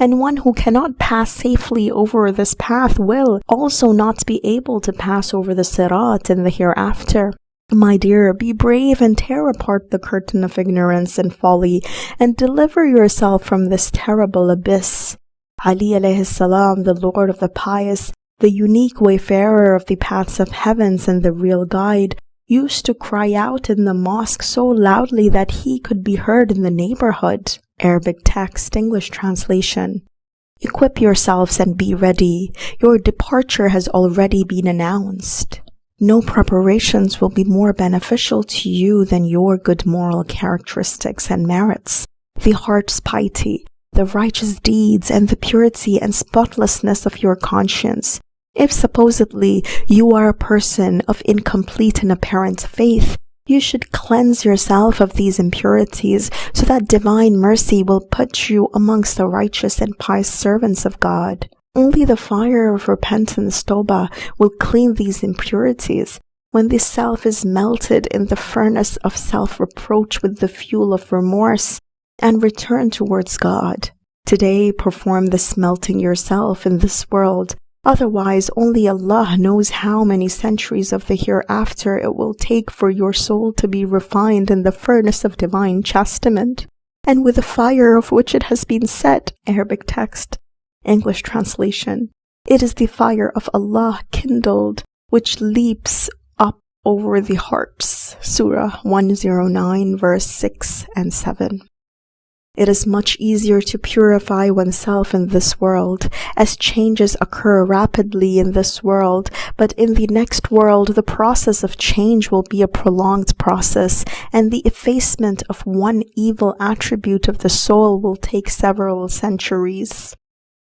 and one who cannot pass safely over this path will also not be able to pass over the sirat in the hereafter. My dear, be brave and tear apart the curtain of ignorance and folly, and deliver yourself from this terrible abyss. Ali alayhi salam, the Lord of the pious, the unique wayfarer of the paths of heavens and the real guide, used to cry out in the mosque so loudly that he could be heard in the neighborhood. Arabic text, English translation. Equip yourselves and be ready. Your departure has already been announced. No preparations will be more beneficial to you than your good moral characteristics and merits, the heart's piety, the righteous deeds, and the purity and spotlessness of your conscience, if supposedly you are a person of incomplete and apparent faith, you should cleanse yourself of these impurities so that divine mercy will put you amongst the righteous and pious servants of God. Only the fire of repentance, Toba, will clean these impurities. When the self is melted in the furnace of self-reproach with the fuel of remorse and return towards God. Today, perform the smelting yourself in this world Otherwise, only Allah knows how many centuries of the hereafter it will take for your soul to be refined in the furnace of divine chastisement, and with the fire of which it has been set. Arabic text, English translation. It is the fire of Allah kindled, which leaps up over the hearts. Surah 109, verse 6 and 7. It is much easier to purify oneself in this world, as changes occur rapidly in this world, but in the next world the process of change will be a prolonged process, and the effacement of one evil attribute of the soul will take several centuries.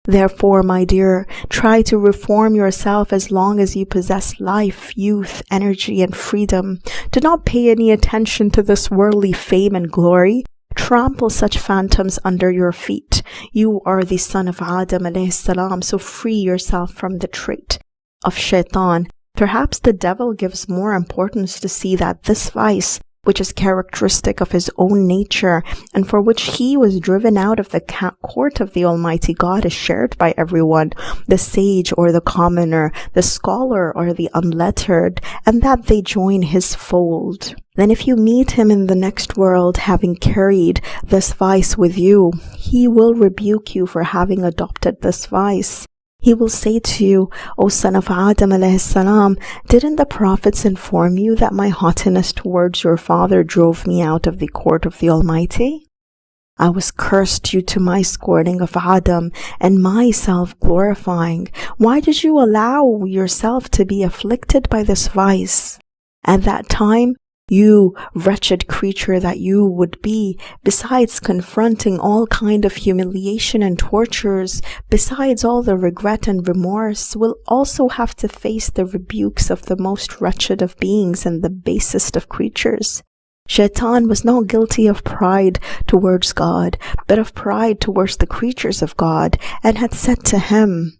Therefore, my dear, try to reform yourself as long as you possess life, youth, energy, and freedom. Do not pay any attention to this worldly fame and glory. Trample such phantoms under your feet. You are the son of Adam alayhi salam, so free yourself from the trait of shaitan. Perhaps the devil gives more importance to see that this vice which is characteristic of his own nature, and for which he was driven out of the court of the Almighty God, is shared by everyone, the sage or the commoner, the scholar or the unlettered, and that they join his fold. Then if you meet him in the next world having carried this vice with you, he will rebuke you for having adopted this vice. He will say to you, O son of Adam alayhi salam, didn't the prophets inform you that my haughtiness towards your father drove me out of the court of the Almighty? I was cursed due to my scorning of Adam and my self-glorifying. Why did you allow yourself to be afflicted by this vice? At that time, you wretched creature that you would be, besides confronting all kind of humiliation and tortures, besides all the regret and remorse, will also have to face the rebukes of the most wretched of beings and the basest of creatures. Shaitan was not guilty of pride towards God, but of pride towards the creatures of God, and had said to him,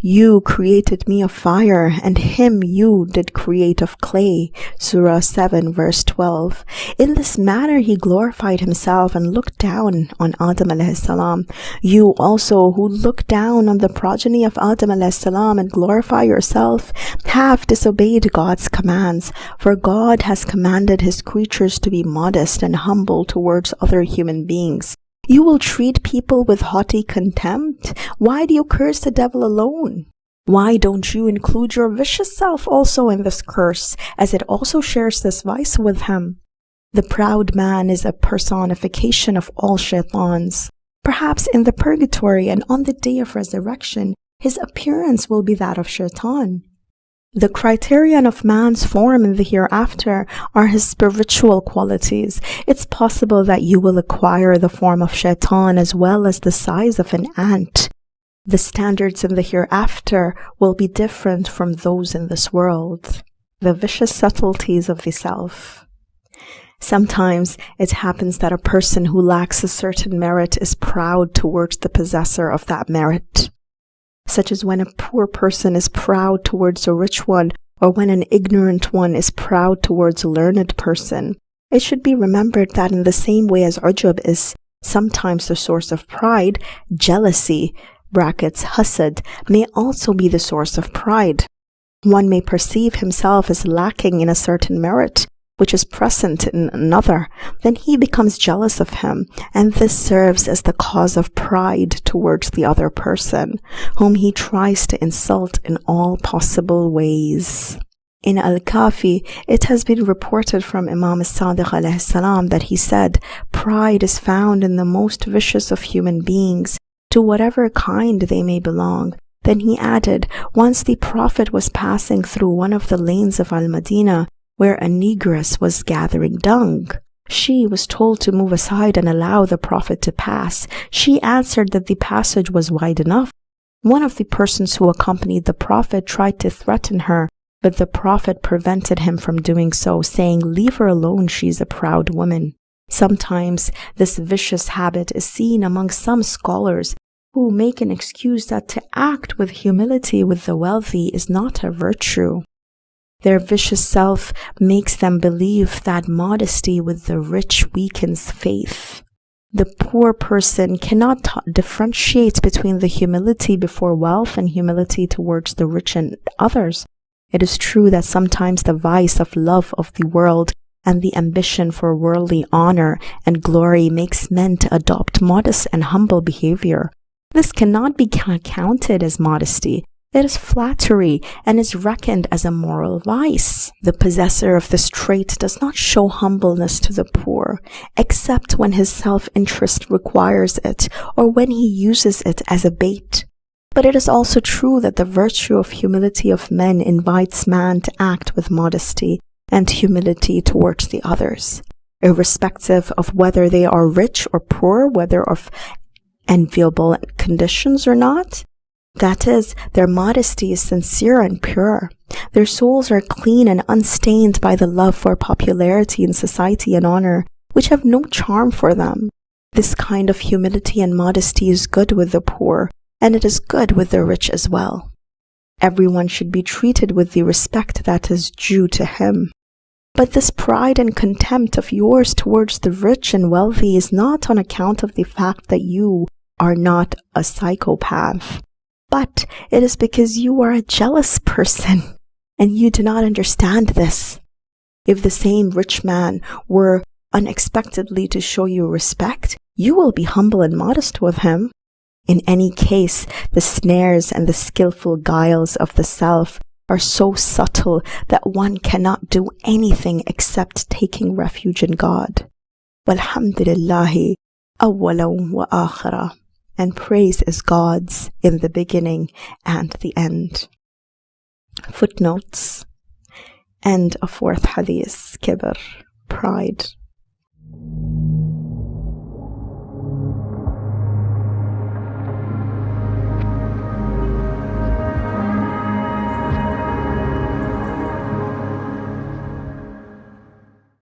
you created me of fire, and him you did create of clay. Surah 7 verse 12. In this manner he glorified himself and looked down on Adam alayhi salam. You also who look down on the progeny of Adam alayhi salam and glorify yourself have disobeyed God's commands, for God has commanded his creatures to be modest and humble towards other human beings. You will treat people with haughty contempt. Why do you curse the devil alone? Why don't you include your vicious self also in this curse, as it also shares this vice with him? The proud man is a personification of all shaitans. Perhaps in the purgatory and on the day of resurrection, his appearance will be that of shaitan. The criterion of man's form in the hereafter are his spiritual qualities. It's possible that you will acquire the form of shaitan as well as the size of an ant. The standards in the hereafter will be different from those in this world. The vicious subtleties of the self. Sometimes it happens that a person who lacks a certain merit is proud towards the possessor of that merit such as when a poor person is proud towards a rich one, or when an ignorant one is proud towards a learned person. It should be remembered that in the same way as ujub is sometimes the source of pride, jealousy, brackets hasad, may also be the source of pride. One may perceive himself as lacking in a certain merit, which is present in another, then he becomes jealous of him, and this serves as the cause of pride towards the other person, whom he tries to insult in all possible ways. In Al-Kafi, it has been reported from Imam as-Sadiq salam that he said, Pride is found in the most vicious of human beings, to whatever kind they may belong. Then he added, once the Prophet was passing through one of the lanes of Al-Madinah, where a negress was gathering dung. She was told to move aside and allow the Prophet to pass. She answered that the passage was wide enough. One of the persons who accompanied the Prophet tried to threaten her, but the Prophet prevented him from doing so, saying, Leave her alone, she's a proud woman. Sometimes this vicious habit is seen among some scholars who make an excuse that to act with humility with the wealthy is not a virtue. Their vicious self makes them believe that modesty with the rich weakens faith. The poor person cannot differentiate between the humility before wealth and humility towards the rich and others. It is true that sometimes the vice of love of the world and the ambition for worldly honor and glory makes men to adopt modest and humble behavior. This cannot be counted as modesty. It is flattery and is reckoned as a moral vice. The possessor of this trait does not show humbleness to the poor, except when his self-interest requires it or when he uses it as a bait. But it is also true that the virtue of humility of men invites man to act with modesty and humility towards the others, irrespective of whether they are rich or poor, whether of enviable conditions or not. That is, their modesty is sincere and pure. Their souls are clean and unstained by the love for popularity in society and honor, which have no charm for them. This kind of humility and modesty is good with the poor, and it is good with the rich as well. Everyone should be treated with the respect that is due to him. But this pride and contempt of yours towards the rich and wealthy is not on account of the fact that you are not a psychopath, but it is because you are a jealous person and you do not understand this. If the same rich man were unexpectedly to show you respect, you will be humble and modest with him. In any case, the snares and the skillful guiles of the self are so subtle that one cannot do anything except taking refuge in God. Walhamdulillahi awwalan wa akhira. And praise is God's in the beginning and the end. Footnotes. End of fourth hadith, kibr, pride.